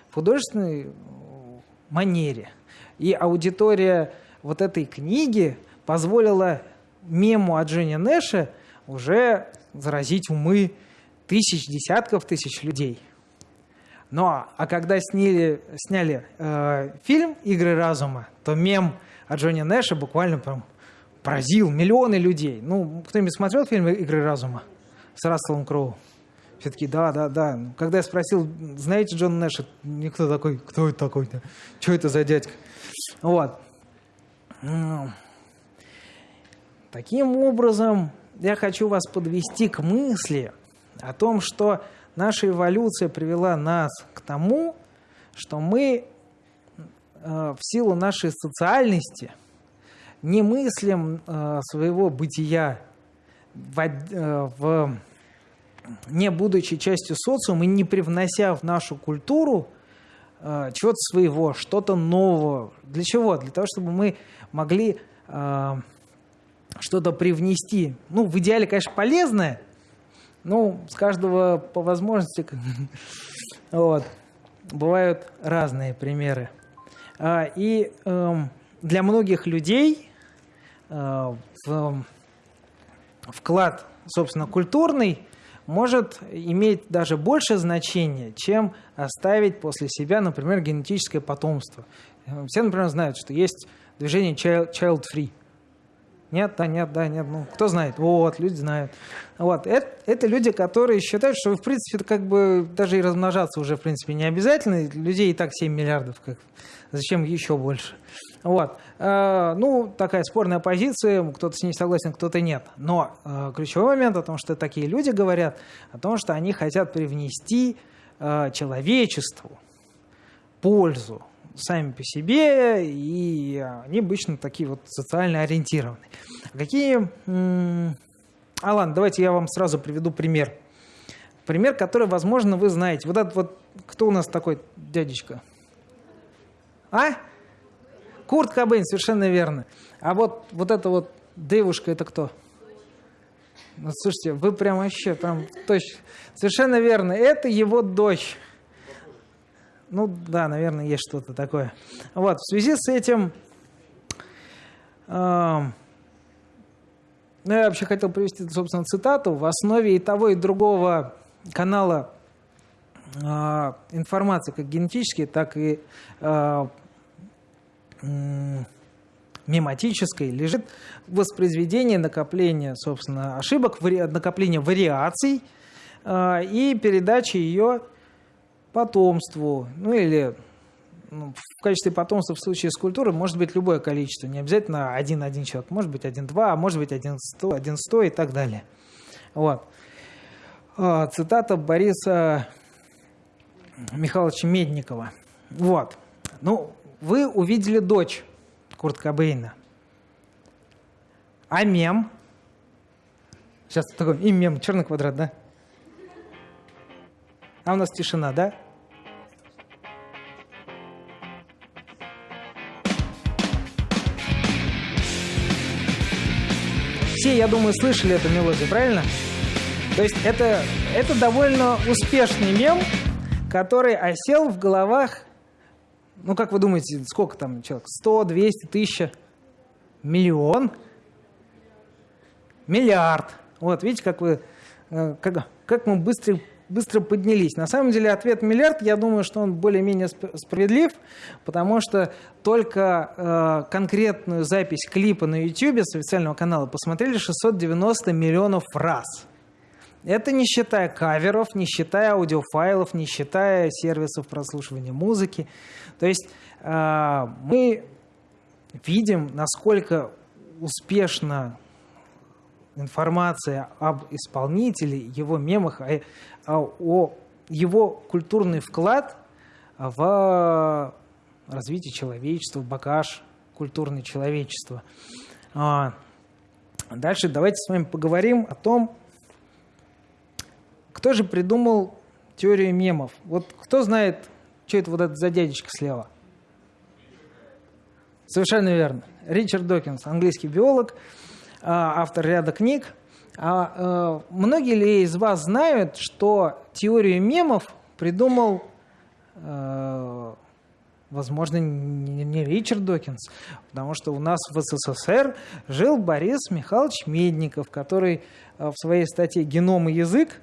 в художественной манере. И аудитория вот этой книги позволила мему о Джоне Нэше уже заразить умы тысяч, десятков тысяч людей. Но, а когда сняли, сняли э, фильм «Игры разума», то мем о Джоне Нэше буквально прям поразил миллионы людей. Ну, кто-нибудь смотрел фильм «Игры разума» с Расселом Кроу? Все таки да, да, да. Когда я спросил, знаете Джон Нэша, никто такой, кто это такой-то? Что это за дядька? Вот. Таким образом, я хочу вас подвести к мысли о том, что наша эволюция привела нас к тому, что мы э, в силу нашей социальности не мыслим э, своего бытия э, в, не будучи частью социума и не привнося в нашу культуру э, чего-то своего, что-то нового. Для чего? Для того, чтобы мы могли э, что-то привнести. Ну, в идеале, конечно, полезное, ну, с каждого по возможности. Вот. Бывают разные примеры. А, И эм, для многих людей э, в- вклад, собственно, культурный может иметь даже больше значения, чем оставить после себя, например, генетическое потомство. Э, Все, например, знают, что есть движение child- child-free. Нет, да, нет, да, нет. Ну, кто знает? Вот, люди знают. Вот. Это, это люди, которые считают, что, в принципе, как бы даже и размножаться уже, в принципе, не обязательно. Людей и так 7 миллиардов. Как... Зачем еще больше? Вот. Э, ну, такая спорная позиция. Кто-то с ней согласен, кто-то нет. Но э, ключевой момент о том, что такие люди говорят, о том, что они хотят привнести э, человечеству пользу сами по себе, и они обычно такие вот социально ориентированные. Какие... А ладно, давайте я вам сразу приведу пример. Пример, который, возможно, вы знаете. Вот этот вот, кто у нас такой дядечка? А? Курт Кобейн, совершенно верно. А вот, вот эта вот девушка, это кто? Ну, слушайте, вы прям вообще, прям точно. Совершенно верно. Это его дочь. Ну да, наверное, есть что-то такое. Вот, в связи с этим... Э, ну, я вообще хотел привести, собственно, цитату. В основе и того, и другого канала э, информации, как генетической, так и э, мематической, лежит воспроизведение накопления, собственно, ошибок, накопление вариаций э, и передача ее потомству, ну или ну, в качестве потомства в случае с культурой может быть любое количество, не обязательно один-один человек, может быть один-два, а может быть один-сто, один-сто и так далее. Вот. А, цитата Бориса Михайловича Медникова. Вот. Ну, вы увидели дочь Курт Кобейна. А мем? Сейчас такой, и мем, черный квадрат, да? А у нас тишина, да? Все, я думаю, слышали эту мелодию, правильно? То есть это, это довольно успешный мем, который осел в головах, ну, как вы думаете, сколько там человек? 100, 200, тысяча? Миллион? Миллиард. Вот, видите, как вы, э, как, как мы быстро быстро поднялись. На самом деле ответ миллиард, я думаю, что он более-менее справедлив, потому что только э, конкретную запись клипа на YouTube с официального канала посмотрели 690 миллионов раз. Это не считая каверов, не считая аудиофайлов, не считая сервисов прослушивания музыки. То есть э, мы видим, насколько успешно информация об исполнителе, его мемах, о, о его культурный вклад в развитие человечества, в багаж культурное человечества. А, дальше давайте с вами поговорим о том, кто же придумал теорию мемов. Вот кто знает, что это вот этот за дядечка слева? Совершенно верно. Ричард Докинс, английский биолог, а, автор ряда книг. А, э, многие ли из вас знают, что теорию мемов придумал, э, возможно, не Ричард Докинс, потому что у нас в СССР жил Борис Михайлович Медников, который э, в своей статье «Геном и язык»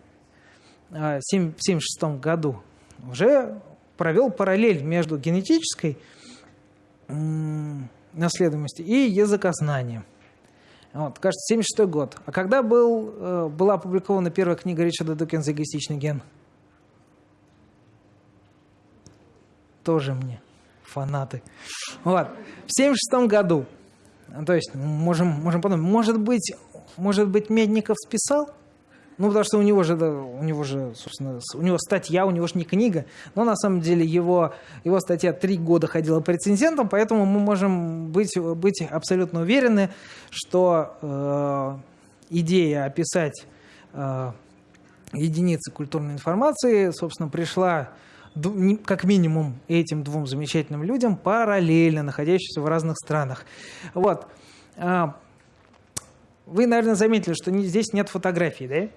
в 1976 году уже провел параллель между генетической наследуемостью и языкознанием. Вот, кажется, 76 год. А когда был, э, была опубликована первая книга Ричарда Докинса «Эгоистичный ген»? Тоже мне фанаты. Вот. В 76 году. То есть, можем, можем подумать, может быть, может быть, Медников списал? Ну, потому что у него же, у него же, собственно, у него статья, у него же не книга. Но на самом деле его, его статья три года ходила по рецензентам, поэтому мы можем быть, быть абсолютно уверены, что э, идея описать э, единицы культурной информации, собственно, пришла как минимум этим двум замечательным людям параллельно, находящимся в разных странах. Вот. А, вы, наверное, заметили, что здесь нет фотографий, да?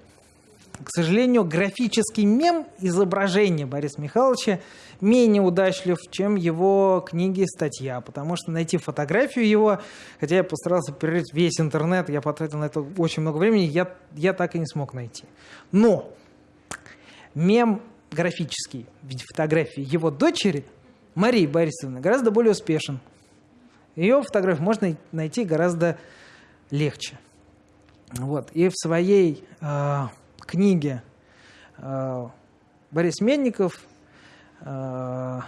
К сожалению, графический мем изображения Бориса Михайловича менее удачлив, чем его книги и статья, потому что найти фотографию его, хотя я постарался перерыть весь интернет, я потратил на это очень много времени, я, я так и не смог найти. Но мем графический в виде фотографии его дочери Марии Борисовны гораздо более успешен. Ее фотографию можно найти гораздо легче. Вот. И в своей э, книге э, Борис Менников э, в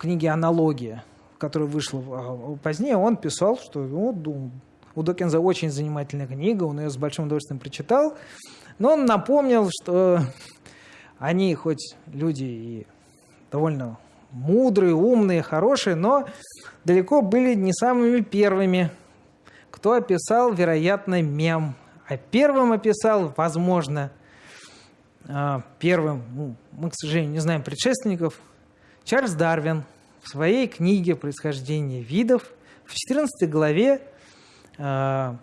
книге «Аналогия», которая вышла э, позднее, он писал, что ну, у Докинза очень занимательная книга, он ее с большим удовольствием прочитал, но он напомнил, что они хоть люди и довольно мудрые, умные, хорошие, но далеко были не самыми первыми, кто описал, вероятно, мем. А первым описал, возможно, а, первым, ну, мы, к сожалению, не знаем предшественников, Чарльз Дарвин в своей книге «Происхождение видов» в 14 главе а,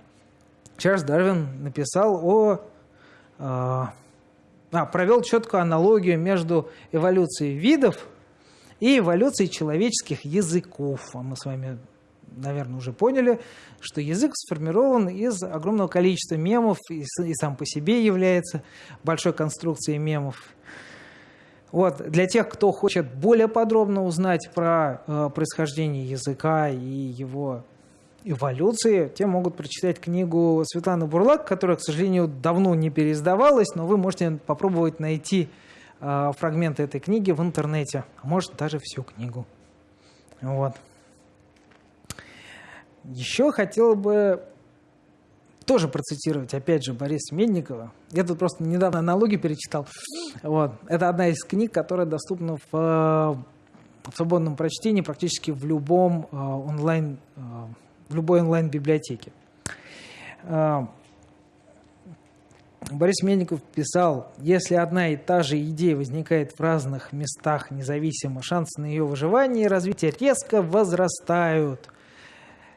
Чарльз Дарвин написал о... А, провел четкую аналогию между эволюцией видов и эволюцией человеческих языков. А мы с вами наверное, уже поняли, что язык сформирован из огромного количества мемов и, и сам по себе является большой конструкцией мемов. Вот. Для тех, кто хочет более подробно узнать про э, происхождение языка и его эволюции, те могут прочитать книгу Светланы Бурлак, которая, к сожалению, давно не переиздавалась, но вы можете попробовать найти э, фрагменты этой книги в интернете, а может даже всю книгу. Вот. Еще хотел бы тоже процитировать, опять же, Бориса Медникова. Я тут просто недавно аналогию перечитал. Вот. Это одна из книг, которая доступна в, в свободном прочтении практически в любом э, онлайн, э, в любой онлайн-библиотеке. Э, Борис Мельников писал, если одна и та же идея возникает в разных местах независимо, шансы на ее выживание и развитие резко возрастают –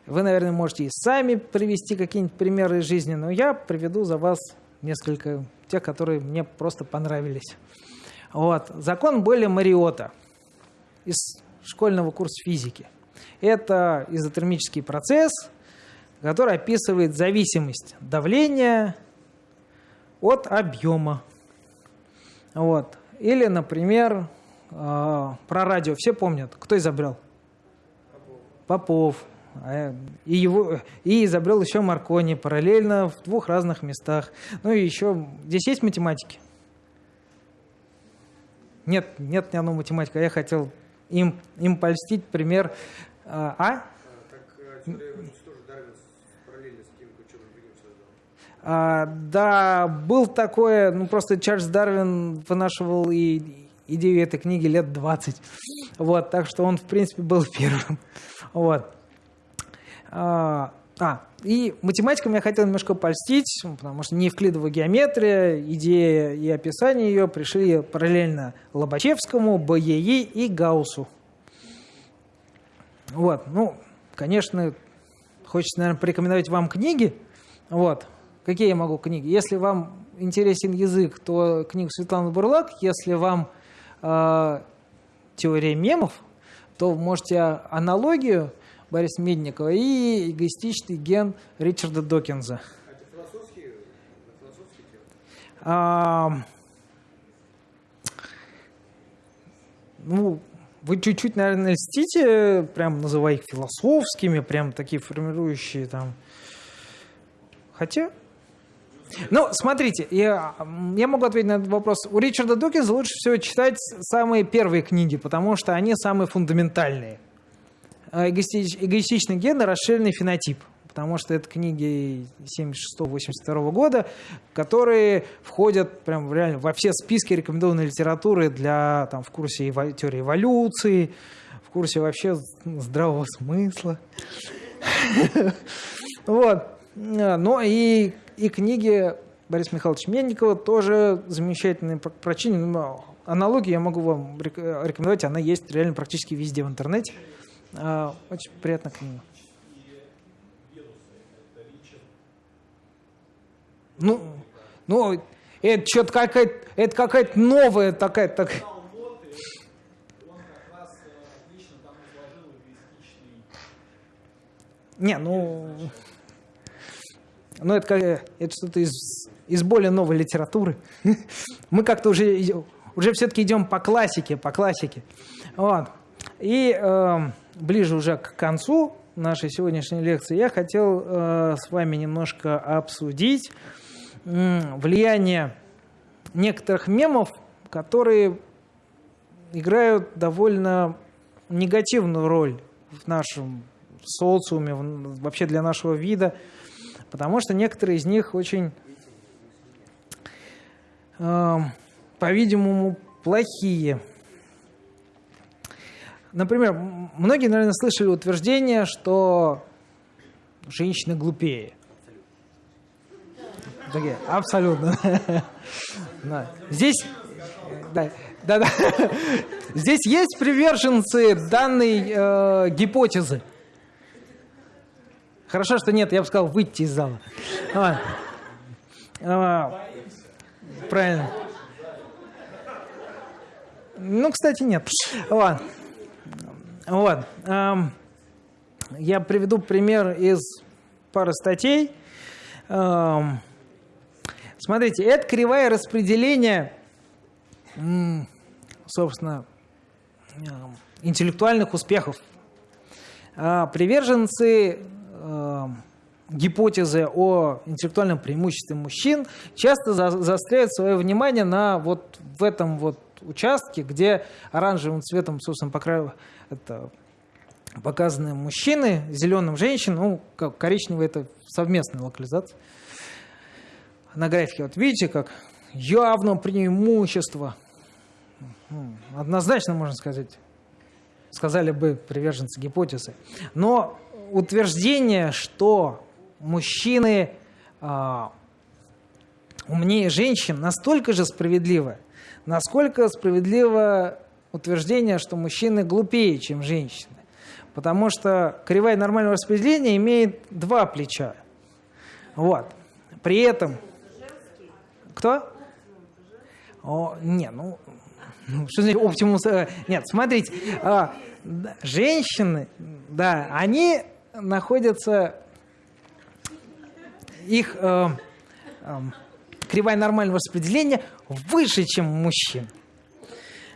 вы, наверное, можете и сами привести какие-нибудь примеры из жизни, но я приведу за вас несколько тех, которые мне просто понравились. Вот. Закон Бойля Мариота из школьного курса физики. Это изотермический процесс, который описывает зависимость давления от объема. Вот. Или, например, э, про радио все помнят. Кто изобрел? Попов. Попов. А, и, его, и изобрел еще Маркони параллельно в двух разных местах. Ну и еще... Здесь есть математики? Нет, нет ни одного математика. Я хотел им, им польстить пример... А? а? А, да, был такое, ну просто Чарльз Дарвин вынашивал и идею этой книги лет 20. Вот, так что он, в принципе, был первым. Вот. А, а, и математикам я хотел немножко польстить, потому что неевклидовая геометрия, идея и описание ее пришли параллельно Лобачевскому, БЕИ и Гауссу. Вот, ну, конечно, хочется, наверное, порекомендовать вам книги. Вот, какие я могу книги? Если вам интересен язык, то книгу Светланы Бурлак. Если вам э, теория мемов, то можете аналогию Бориса Медникова и эгоистичный ген Ричарда Докинза. А, ну, вы чуть-чуть, наверное, льстите, прям называя их философскими, прям такие формирующие там. Хотя, ну, смотрите, я, я могу ответить на этот вопрос. У Ричарда Докинза лучше всего читать самые первые книги, потому что они самые фундаментальные. Э, эгоистичный ген и расширенный фенотип потому что это книги 76-82 года, которые входят прям реально во все списки рекомендованной литературы для там, в курсе эво- теории эволюции, в курсе вообще здравого смысла. Вот. Но и, и книги Бориса Михайловича Мельникова тоже замечательные прочтение. Аналогии я могу вам рекомендовать, она есть реально практически везде в интернете. А, очень приятно к нему. Ну, ну, это что-то какая-то, это какая-то новая такая, так. Не, ну, ну это, как, это что-то из, из более новой литературы. Мы как-то уже, уже все-таки идем по классике, по классике. Вот. И э, ближе уже к концу нашей сегодняшней лекции, я хотел э, с вами немножко обсудить влияние некоторых мемов, которые играют довольно негативную роль в нашем социуме, вообще для нашего вида, потому что некоторые из них очень, э, по-видимому, плохие. Например, многие, наверное, слышали утверждение, что женщины глупее. Такие, абсолютно. Да. Здесь, да, да, да. Здесь есть приверженцы данной э, гипотезы. Хорошо, что нет, я бы сказал выйти из зала. А, а, правильно. Ну, кстати, нет. Вот. Вот. Ам, Я приведу пример из пары статей. Ам, Смотрите, это кривая распределения, собственно, ам, интеллектуальных успехов. А Приверженцы гипотезы о интеллектуальном преимуществе мужчин часто за- заостряют свое внимание на вот в этом вот участке, где оранжевым цветом, собственно, покра- это показаны мужчины, зеленым женщин, ну, коричневый это совместная локализация. На графике вот видите, как явно преимущество. Однозначно можно сказать, сказали бы приверженцы гипотезы. Но утверждение, что мужчины а, умнее женщин, настолько же справедливо, насколько справедливо утверждение, что мужчины глупее, чем женщины. Потому что кривая нормального распределения имеет два плеча. Вот. При этом... Кто? О, не, ну, ну, что значит оптимус? э, Нет, смотрите, а, женщины, да, они находятся, их э, эм, кривая нормального распределения выше, чем мужчин.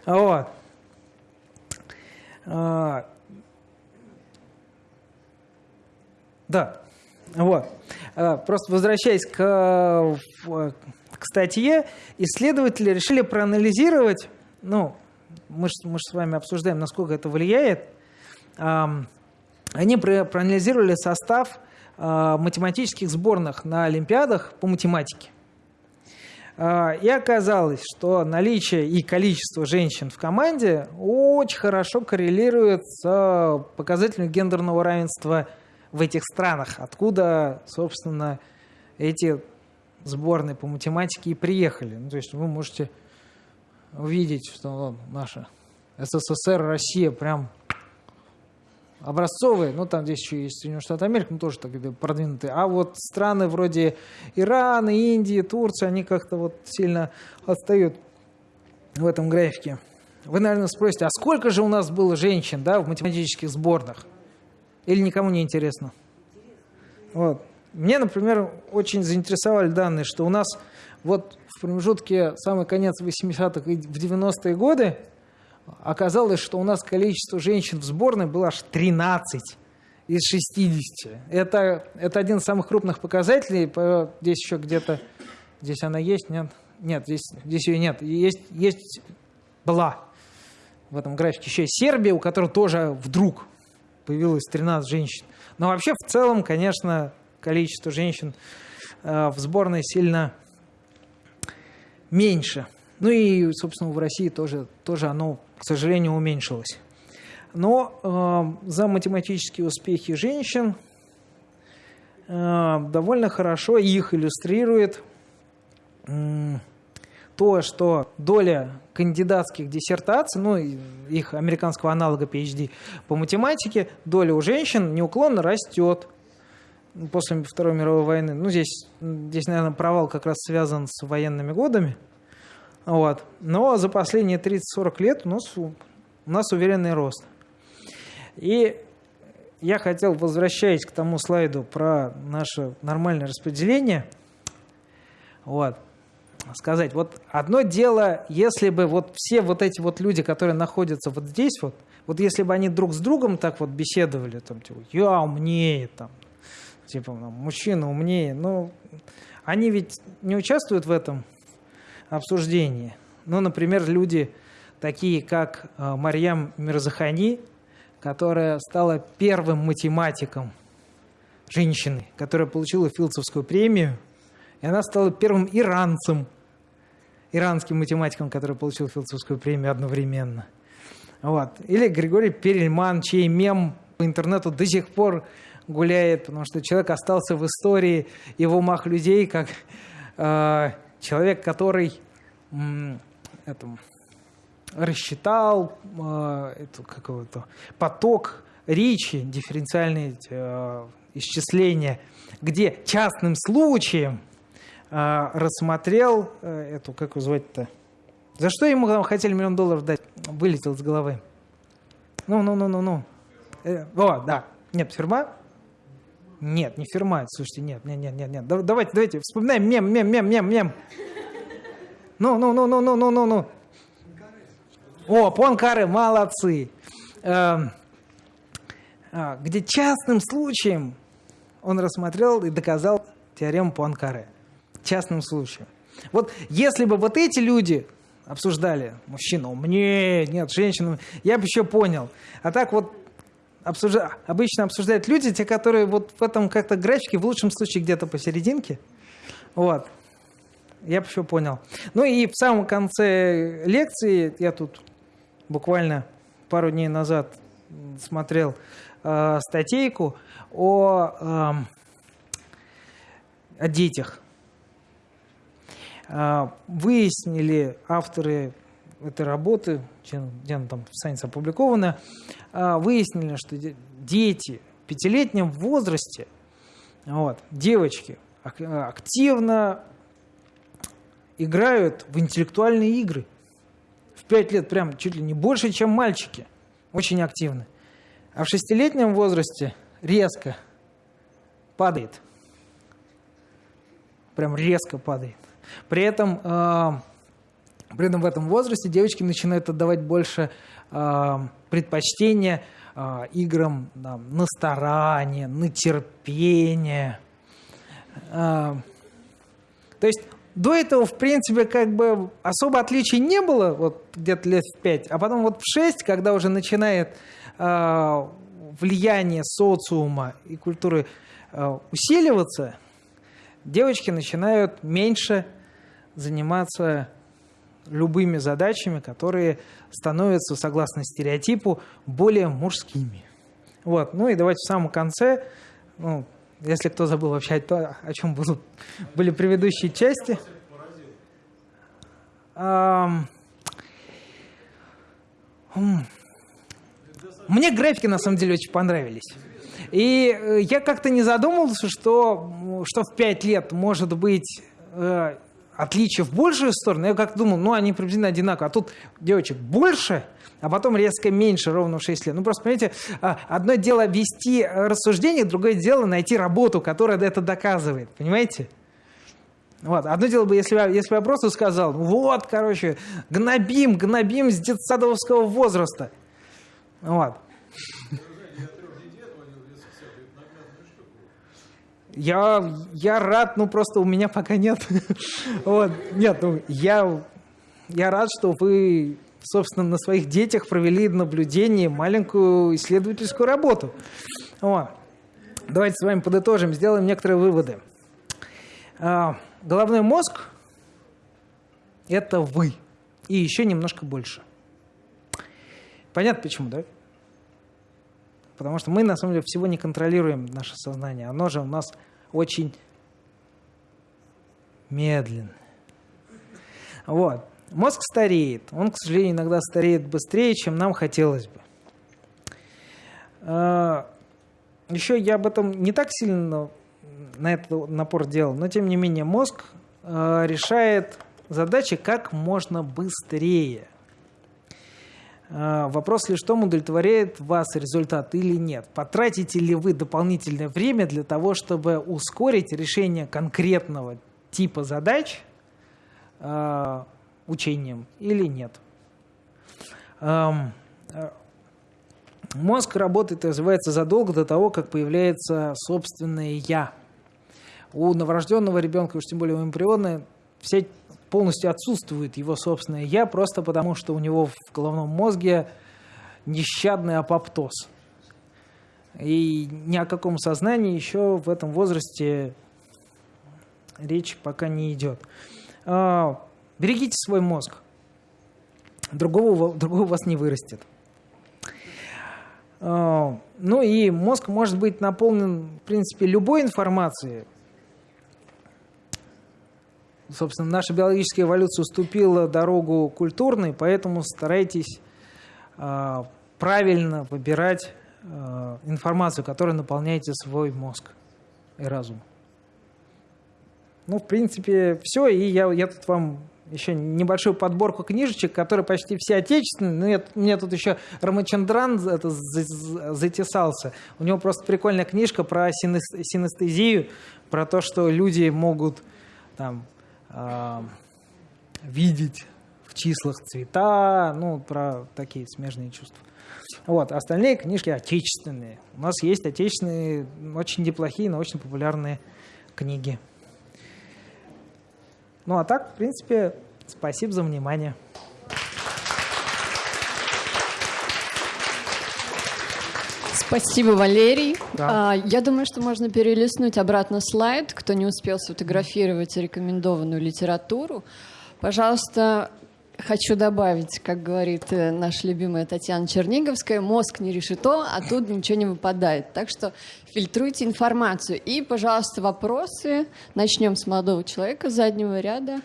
Вот. А, Да, вот. А, Просто возвращаясь к, к статье, исследователи решили проанализировать, ну, мы же мы с вами обсуждаем, насколько это влияет. Они про- проанализировали состав а, математических сборных на Олимпиадах по математике. А, И оказалось, что наличие и количество женщин в команде очень хорошо коррелирует с показателем гендерного равенства в этих странах, откуда, собственно, эти сборные по математике и приехали. Ну, то есть вы можете увидеть, что наша СССР, Россия прям образцовые, ну там здесь еще есть Соединенные Штаты Америки, ну тоже так продвинутые, а вот страны вроде Ирана, Индии, Турции, они как-то вот сильно отстают в этом графике. Вы, наверное, спросите, а сколько же у нас было женщин да, в математических сборных? Или никому не интересно? Вот. Мне, например, очень заинтересовали данные, что у нас вот в промежутке самый конец 80-х и в 90-е годы оказалось, что у нас количество женщин в сборной было аж 13 из 60. Это, это один из самых крупных показателей. По- Здесь еще где-то... Здесь она есть? Нет? Нет, здесь, здесь ее нет. Есть, есть была в этом графике еще и Сербия, у которой тоже вдруг появилось 13 женщин. Но вообще в целом, конечно, количество женщин э, в сборной сильно меньше. Ну и, собственно, в России тоже, тоже оно, к сожалению, уменьшилось. Но э, за математические успехи женщин э, довольно хорошо их иллюстрирует м, то, что доля кандидатских диссертаций, ну, их американского аналога PhD по математике, доля у женщин неуклонно растет после Второй мировой войны. Ну, здесь, здесь, наверное, провал как раз связан с военными годами. Вот. Но за последние 30-40 лет у нас, у нас уверенный рост. И я хотел, возвращаясь к тому слайду про наше нормальное распределение, вот, сказать. Вот одно дело, если бы вот все вот эти вот люди, которые находятся вот здесь вот, вот если бы они друг с другом так вот беседовали, там, типа, я умнее, там, типа, мужчина умнее, ну, они ведь не участвуют в этом обсуждении. Ну, например, люди такие, как э, Марьям Мирзахани, которая стала первым математиком женщины, которая получила Филдсовскую премию, и она стала первым иранцем, иранским математиком, который получил Филдсовскую премию одновременно. Вот. Или Григорий Перельман, чей мем по интернету до сих пор гуляет, потому что человек остался в истории и в умах людей как э, человек, который это, рассчитал э, эту, какого-то поток речи, дифференциальные э, исчисления, где частным случаем э, рассмотрел э, эту, как его звать-то, за что ему там, хотели миллион долларов дать, вылетел с головы. Ну, ну, ну, ну, ну. Э, о, да. Нет, фирма? Нет, не фирма. Слушайте, нет, нет, нет, нет, нет. Давайте, давайте, вспоминаем мем, мем, мем, мем, мем. Ну, ну, ну, ну, ну, ну, ну, ну. О, Понкары, молодцы. Эм, а, где частным случаем он рассмотрел и доказал теорему Пуанкаре. Частным случаем. Вот если бы вот эти люди обсуждали, мужчина умнее, нет, женщина, я бы еще понял. А так вот обсужда... обычно обсуждают люди, те, которые вот в этом как-то графике, в лучшем случае где-то посерединке. Вот. Я еще понял. Ну и в самом конце лекции, я тут буквально пару дней назад смотрел э, статейку о, э, о детях. Э, выяснили авторы этой работы, где она там в Science опубликована, э, выяснили, что дети в пятилетнем возрасте, вот, девочки, активно играют в интеллектуальные игры в 5 лет прям чуть ли не больше, чем мальчики. Очень активны. А в шестилетнем возрасте резко падает. Прям резко падает. При этом, э, при этом в этом возрасте девочки начинают отдавать больше э, предпочтения э, играм да, на старание, на терпение. Э, то есть до этого, в принципе, как бы особо отличий не было, вот где-то лет в пять, а потом вот в шесть, когда уже начинает э, влияние социума и культуры э, усиливаться, девочки начинают меньше заниматься любыми задачами, которые становятся, согласно стереотипу, более мужскими. Вот. Ну и давайте в самом конце, ну, если кто забыл вообще, то, о чем будут, были предыдущие части. Мне графики на самом деле очень понравились. И э, я как-то не задумывался, что, что в 5 лет может быть э, отличие в большую сторону. Я как-то думал, ну они приблизительно одинаковые. А тут девочек больше, а потом резко меньше, ровно в 6 лет. Ну, просто, понимаете, а, одно дело вести рассуждение, другое дело найти работу, которая это доказывает. Понимаете? Вот. Одно дело бы, если, если бы я просто сказал, вот, короче, гнобим, гнобим с детсадовского возраста. Вот. Я, я рад, ну просто у меня пока нет. вот. Нет, ну я, я рад, что вы собственно, на своих детях провели наблюдение, маленькую исследовательскую работу. Вот. Давайте с вами подытожим, сделаем некоторые выводы. А, головной мозг – это вы. И еще немножко больше. Понятно почему, да? Потому что мы, на самом деле, всего не контролируем наше сознание. Оно же у нас очень медленно. Вот. Мозг стареет. Он, к сожалению, иногда стареет быстрее, чем нам хотелось бы. А, Еще я об этом не так сильно на этот напор делал, но тем не менее мозг а, решает задачи как можно быстрее. А, вопрос лишь в том, удовлетворяет вас результат или нет. Потратите ли вы дополнительное время для того, чтобы ускорить решение конкретного типа задач – э, учением или нет. Эм, э, мозг работает, развивается задолго до того, как появляется собственное «я». У новорожденного ребенка, уж тем более у эмбриона, все полностью отсутствует его собственное «я», просто потому что у него в головном мозге нещадный апоптоз. И ни о каком сознании еще в этом возрасте речь пока не идет. А, берегите свой мозг. Другого, другого вас не вырастет. А, ну и мозг может быть наполнен, в принципе, любой информацией. Собственно, наша биологическая эволюция уступила дорогу культурной, поэтому старайтесь а, правильно выбирать информацию, которой наполняете свой мозг и разум. Ну, в принципе, все. И я, я тут вам еще небольшую подборку книжечек, которые почти все отечественные. Ну, я, мне тут еще Рамачандран это, затесался. У него просто прикольная книжка про синестезию, про то, что люди могут там, видеть в числах цвета, ну, про такие смежные чувства. Вот, остальные книжки отечественные. У нас есть отечественные, очень неплохие, научно-популярные книги. Ну а так, в принципе, спасибо за внимание. Спасибо, Валерий. Да. А, я думаю, что можно перелистнуть обратно слайд, кто не успел сфотографировать рекомендованную литературу. Пожалуйста, хочу добавить, как говорит э, наша любимая Татьяна Черниговская, мозг не решето, а тут ничего не выпадает. Так что фильтруйте информацию. И, пожалуйста, вопросы. Начнем с молодого человека с заднего ряда.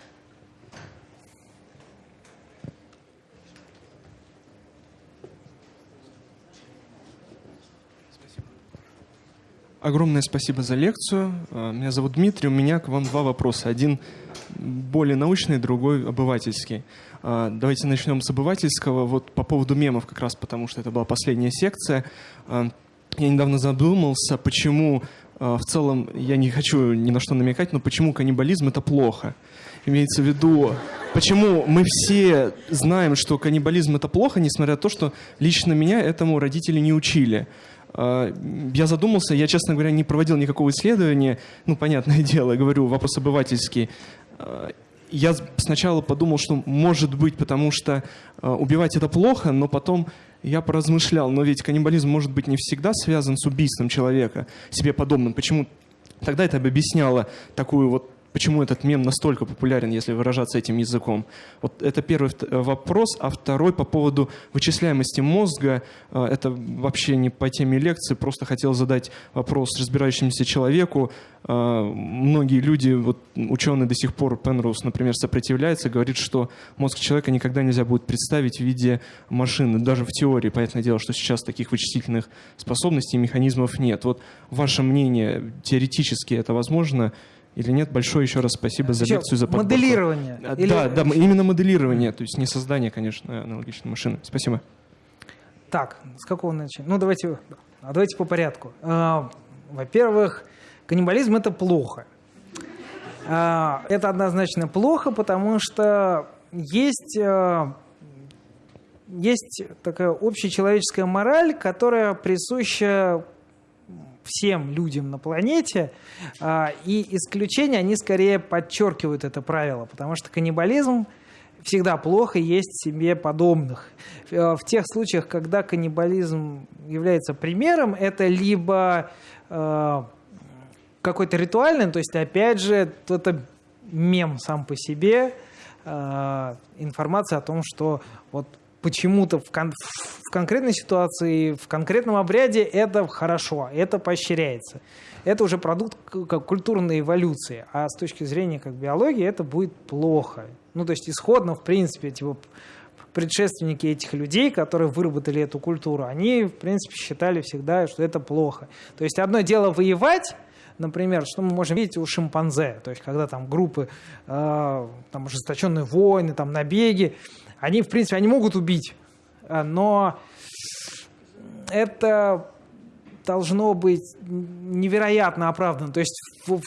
Огромное спасибо за лекцию. А, меня зовут Дмитрий. У меня к вам два вопроса. Один более научный, другой обывательский. А, давайте начнем с обывательского. Вот по поводу мемов как раз, потому что это была последняя секция. А, я недавно задумался, почему в целом, я не хочу ни на что намекать, но почему каннибализм это плохо? Имеется в виду, почему мы все знаем, что каннибализм это плохо, несмотря на то, что лично меня этому родители не учили. Я задумался, я, честно говоря, не проводил никакого исследования, ну, понятное дело, говорю, вопрос обывательский я сначала подумал, что может быть, потому что э, убивать это плохо, но потом я поразмышлял, но ведь каннибализм может быть не всегда связан с убийством человека, себе подобным. Почему? Тогда это объясняло такую вот Почему этот мем настолько популярен, если выражаться этим языком? Вот это первый э, вопрос. А второй по поводу вычисляемости мозга. Э, это вообще не по теме лекции. Просто хотел задать вопрос разбирающемуся человеку. Э, многие люди, вот ученые до сих пор, Пенроуз, например, сопротивляется, говорит, что мозг человека никогда нельзя будет представить в виде машины. Даже в теории, понятное дело, что сейчас таких вычислительных способностей и механизмов нет. Вот ваше мнение, теоретически это возможно? Или нет. Большое еще раз спасибо за еще лекцию, за подборку. Моделирование. А, или... Да, да, именно моделирование, то есть не создание, конечно, аналогичной машины. Спасибо. Так, с какого начать? Ну, давайте, а давайте по порядку. А, во-первых, каннибализм – это плохо. А, это однозначно плохо, потому что есть, есть такая общечеловеческая мораль, которая присуща всем людям на планете, а, и исключения, они скорее подчеркивают это правило, потому что каннибализм всегда плохо есть себе подобных. Э, в тех случаях, когда каннибализм является примером, это либо э, какой-то ритуальный, то есть, опять же, это мем сам по себе, э, информация о том, что вот почему-то в, кон в конкретной ситуации, в конкретном обряде это хорошо, это поощряется. Это уже продукт как культурной эволюции. А с точки зрения как биологии это будет плохо. Ну, то есть исходно, в принципе, типа, предшественники этих людей, которые выработали эту культуру, они, в принципе, считали всегда, что это плохо. То есть одно дело воевать, например, что мы можем видеть у шимпанзе, то есть когда там группы, э, там ожесточенные войны, там набеги, они, в принципе, они могут убить, э, но это должно быть невероятно оправдано. То есть в, в,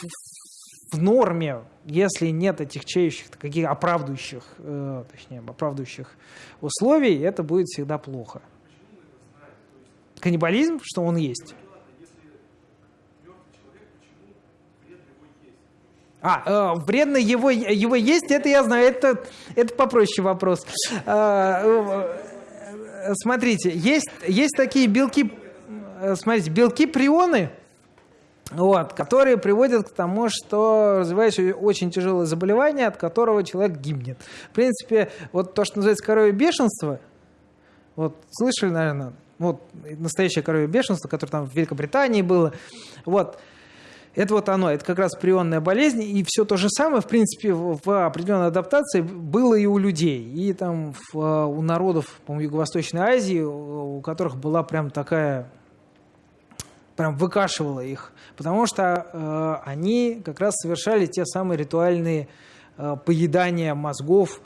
в норме, если нет отягчающих, каких оправдывающих, э, точнее, оправдывающих условий, это будет всегда плохо. Каннибализм, что он есть. А, э, вредно его, его есть, это я знаю, это, это попроще вопрос. Э, э, смотрите, есть, есть такие белки, э, смотрите, белки-прионы, вот, которые приводят к тому, что развивается очень тяжелое заболевание, от которого человек гибнет. В принципе, вот то, что называется коровье бешенство, вот слышали, наверное, вот настоящее коровье бешенство, которое там в Великобритании было, вот, это вот оно, это как раз прионная болезнь, и все то же самое, в принципе, в определенной адаптации было и у людей, и там в, у народов, по Юго-Восточной Азии, у которых была прям такая, прям выкашивала их, потому что э, они как раз совершали те самые ритуальные э, поедания мозгов,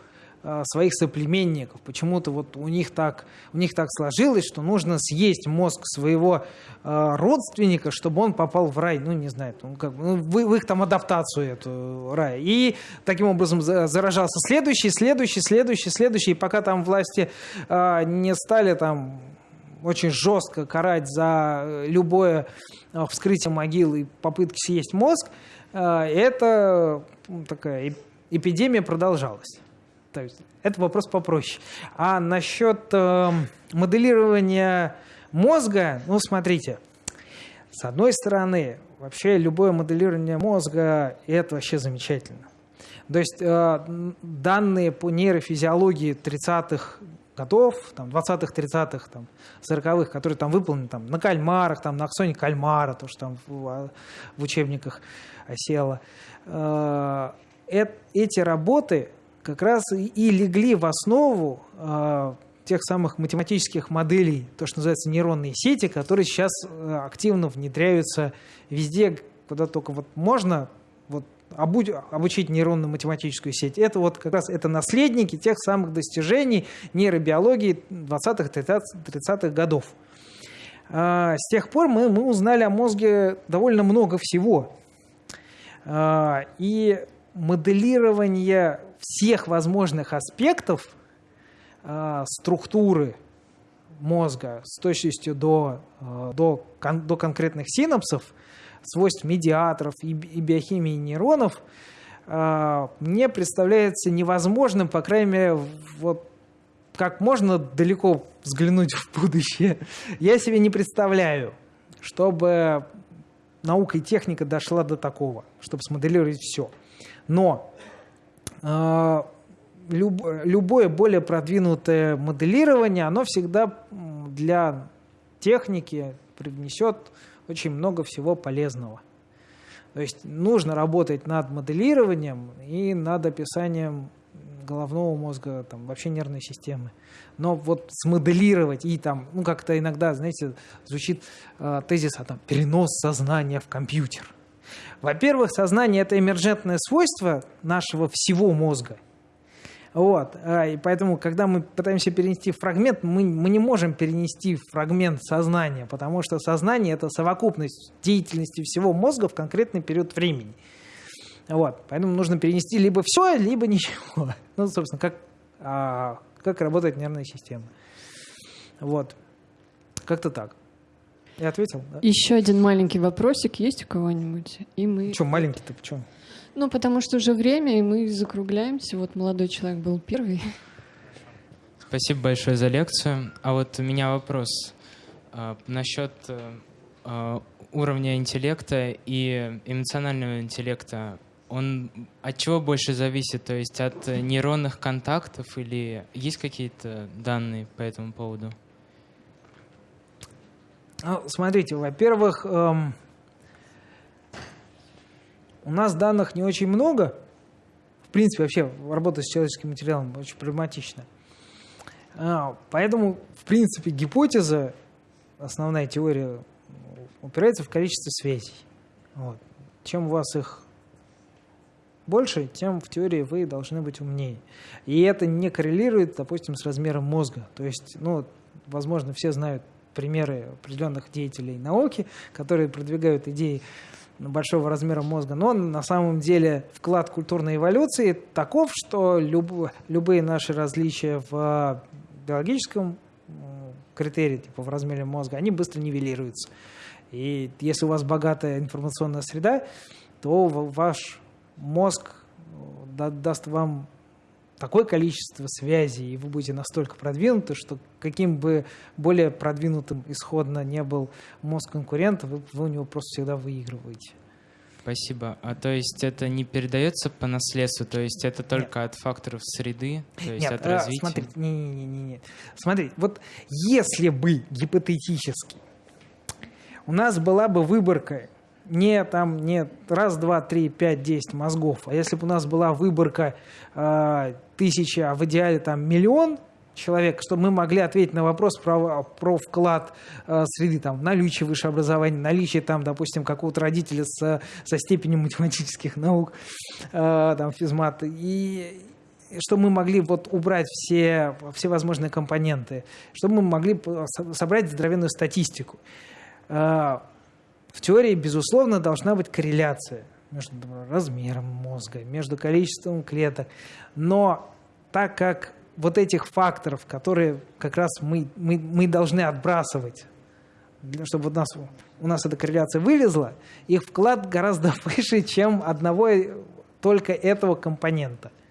своих соплеменников. Почему-то вот у них так, у них так сложилось, что нужно съесть мозг своего э, родственника, чтобы он попал в рай. Ну, не знаю, ну, как, ну, в, в их там адаптацию эту рая. И таким образом заражался следующий, следующий, следующий, следующий. И пока там власти э, не стали там очень жестко карать за любое э, вскрытие могил и попытки съесть мозг, э, это такая эпидемия продолжалась. То есть это вопрос попроще. А насчет э, моделирования мозга, ну смотрите, с одной стороны, вообще любое моделирование мозга это вообще замечательно. То есть э, данные по нейрофизиологии 30-х годов, там, 20-х, 30-х, там, 40-х, которые там выполнены там, на кальмарах, там, на аксоне кальмара, то, что там в, в учебниках осело. Э, эти работы как раз и легли в основу э, тех самых математических моделей, то, что называется нейронные сети, которые сейчас э, активно внедряются везде, куда только вот можно вот, обуч, обучить нейронную математическую сеть. Это вот как раз это наследники тех самых достижений нейробиологии 20-х, 30-х годов. Э, с тех пор мы, мы узнали о мозге довольно много всего. Э, и моделирование всех возможных аспектов э, структуры мозга с точностью до, э, до, кон, до конкретных синапсов, свойств медиаторов и, и биохимии нейронов, э, мне представляется невозможным, по крайней мере, вот как можно далеко взглянуть в будущее, я себе не представляю, чтобы наука и техника дошла до такого, чтобы смоделировать все. Но любое более продвинутое моделирование, оно всегда для техники привнесет очень много всего полезного. То есть нужно работать над моделированием и над описанием головного мозга, там, вообще нервной системы. Но вот смоделировать и там, ну как-то иногда, знаете, звучит э, тезис о там, перенос сознания в компьютер. Во-первых, сознание – это эмерджентное свойство нашего всего мозга. Вот. А, и поэтому, когда мы пытаемся перенести фрагмент, мы, мы не можем перенести фрагмент сознания, потому что сознание – это совокупность деятельности всего мозга в конкретный период времени. Вот. Поэтому нужно перенести либо все, либо ничего. Ну, собственно, как, а, как работает нервная система. Вот. Как-то так. Я ответил, да? Еще один маленький вопросик есть у кого-нибудь? И мы... Что маленький-то, почему? Ну, потому что уже время, и мы закругляемся. Вот молодой человек был первый. Спасибо большое за лекцию. А вот у меня вопрос а, насчет а, уровня интеллекта и эмоционального интеллекта. Он от чего больше зависит? То есть от нейронных контактов или есть какие-то данные по этому поводу? Ну, смотрите, во-первых, эм, у нас данных не очень много. В принципе, вообще работа с человеческим материалом очень проблематична. А, поэтому, в принципе, гипотеза, основная теория, упирается в количество связей. Вот. Чем у вас их больше, тем в теории вы должны быть умнее. И это не коррелирует, допустим, с размером мозга. То есть, ну, возможно, все знают примеры определенных деятелей науки, которые продвигают идеи большого размера мозга, но на самом деле вклад культурной эволюции таков, что люб, любые наши различия в биологическом критерии, типа в размере мозга, они быстро нивелируются. И если у вас богатая информационная среда, то ваш мозг даст вам такое количество связей, и вы будете настолько продвинуты, что каким бы более продвинутым исходно не был мозг конкурента, вы, вы у него просто всегда выигрываете. Спасибо. А то есть это не передается по наследству, то есть это только Нет. от факторов среды, то есть Нет, от развития? Смотрите, не, не, не, не. Смотрите, вот если бы гипотетически у нас была бы выборка не там не раз, два, три, пять, десять мозгов, а если бы у нас была выборка э, тысяча, а в идеале там миллион человек, чтобы мы могли ответить на вопрос про, про вклад э, среды, там, наличие высшего образования, наличие, там, допустим, какого-то родителя с, со степенью математических наук, э, там, физмат, и чтобы мы могли вот убрать все, все возможные компоненты, чтобы мы могли собрать здоровенную статистику. В теории, безусловно, должна быть корреляция между размером мозга, между количеством клеток. Но так как вот этих факторов, которые как раз мы, мы, мы должны отбрасывать, чтобы у нас, у нас эта корреляция вылезла, их вклад гораздо выше, чем одного только этого компонента –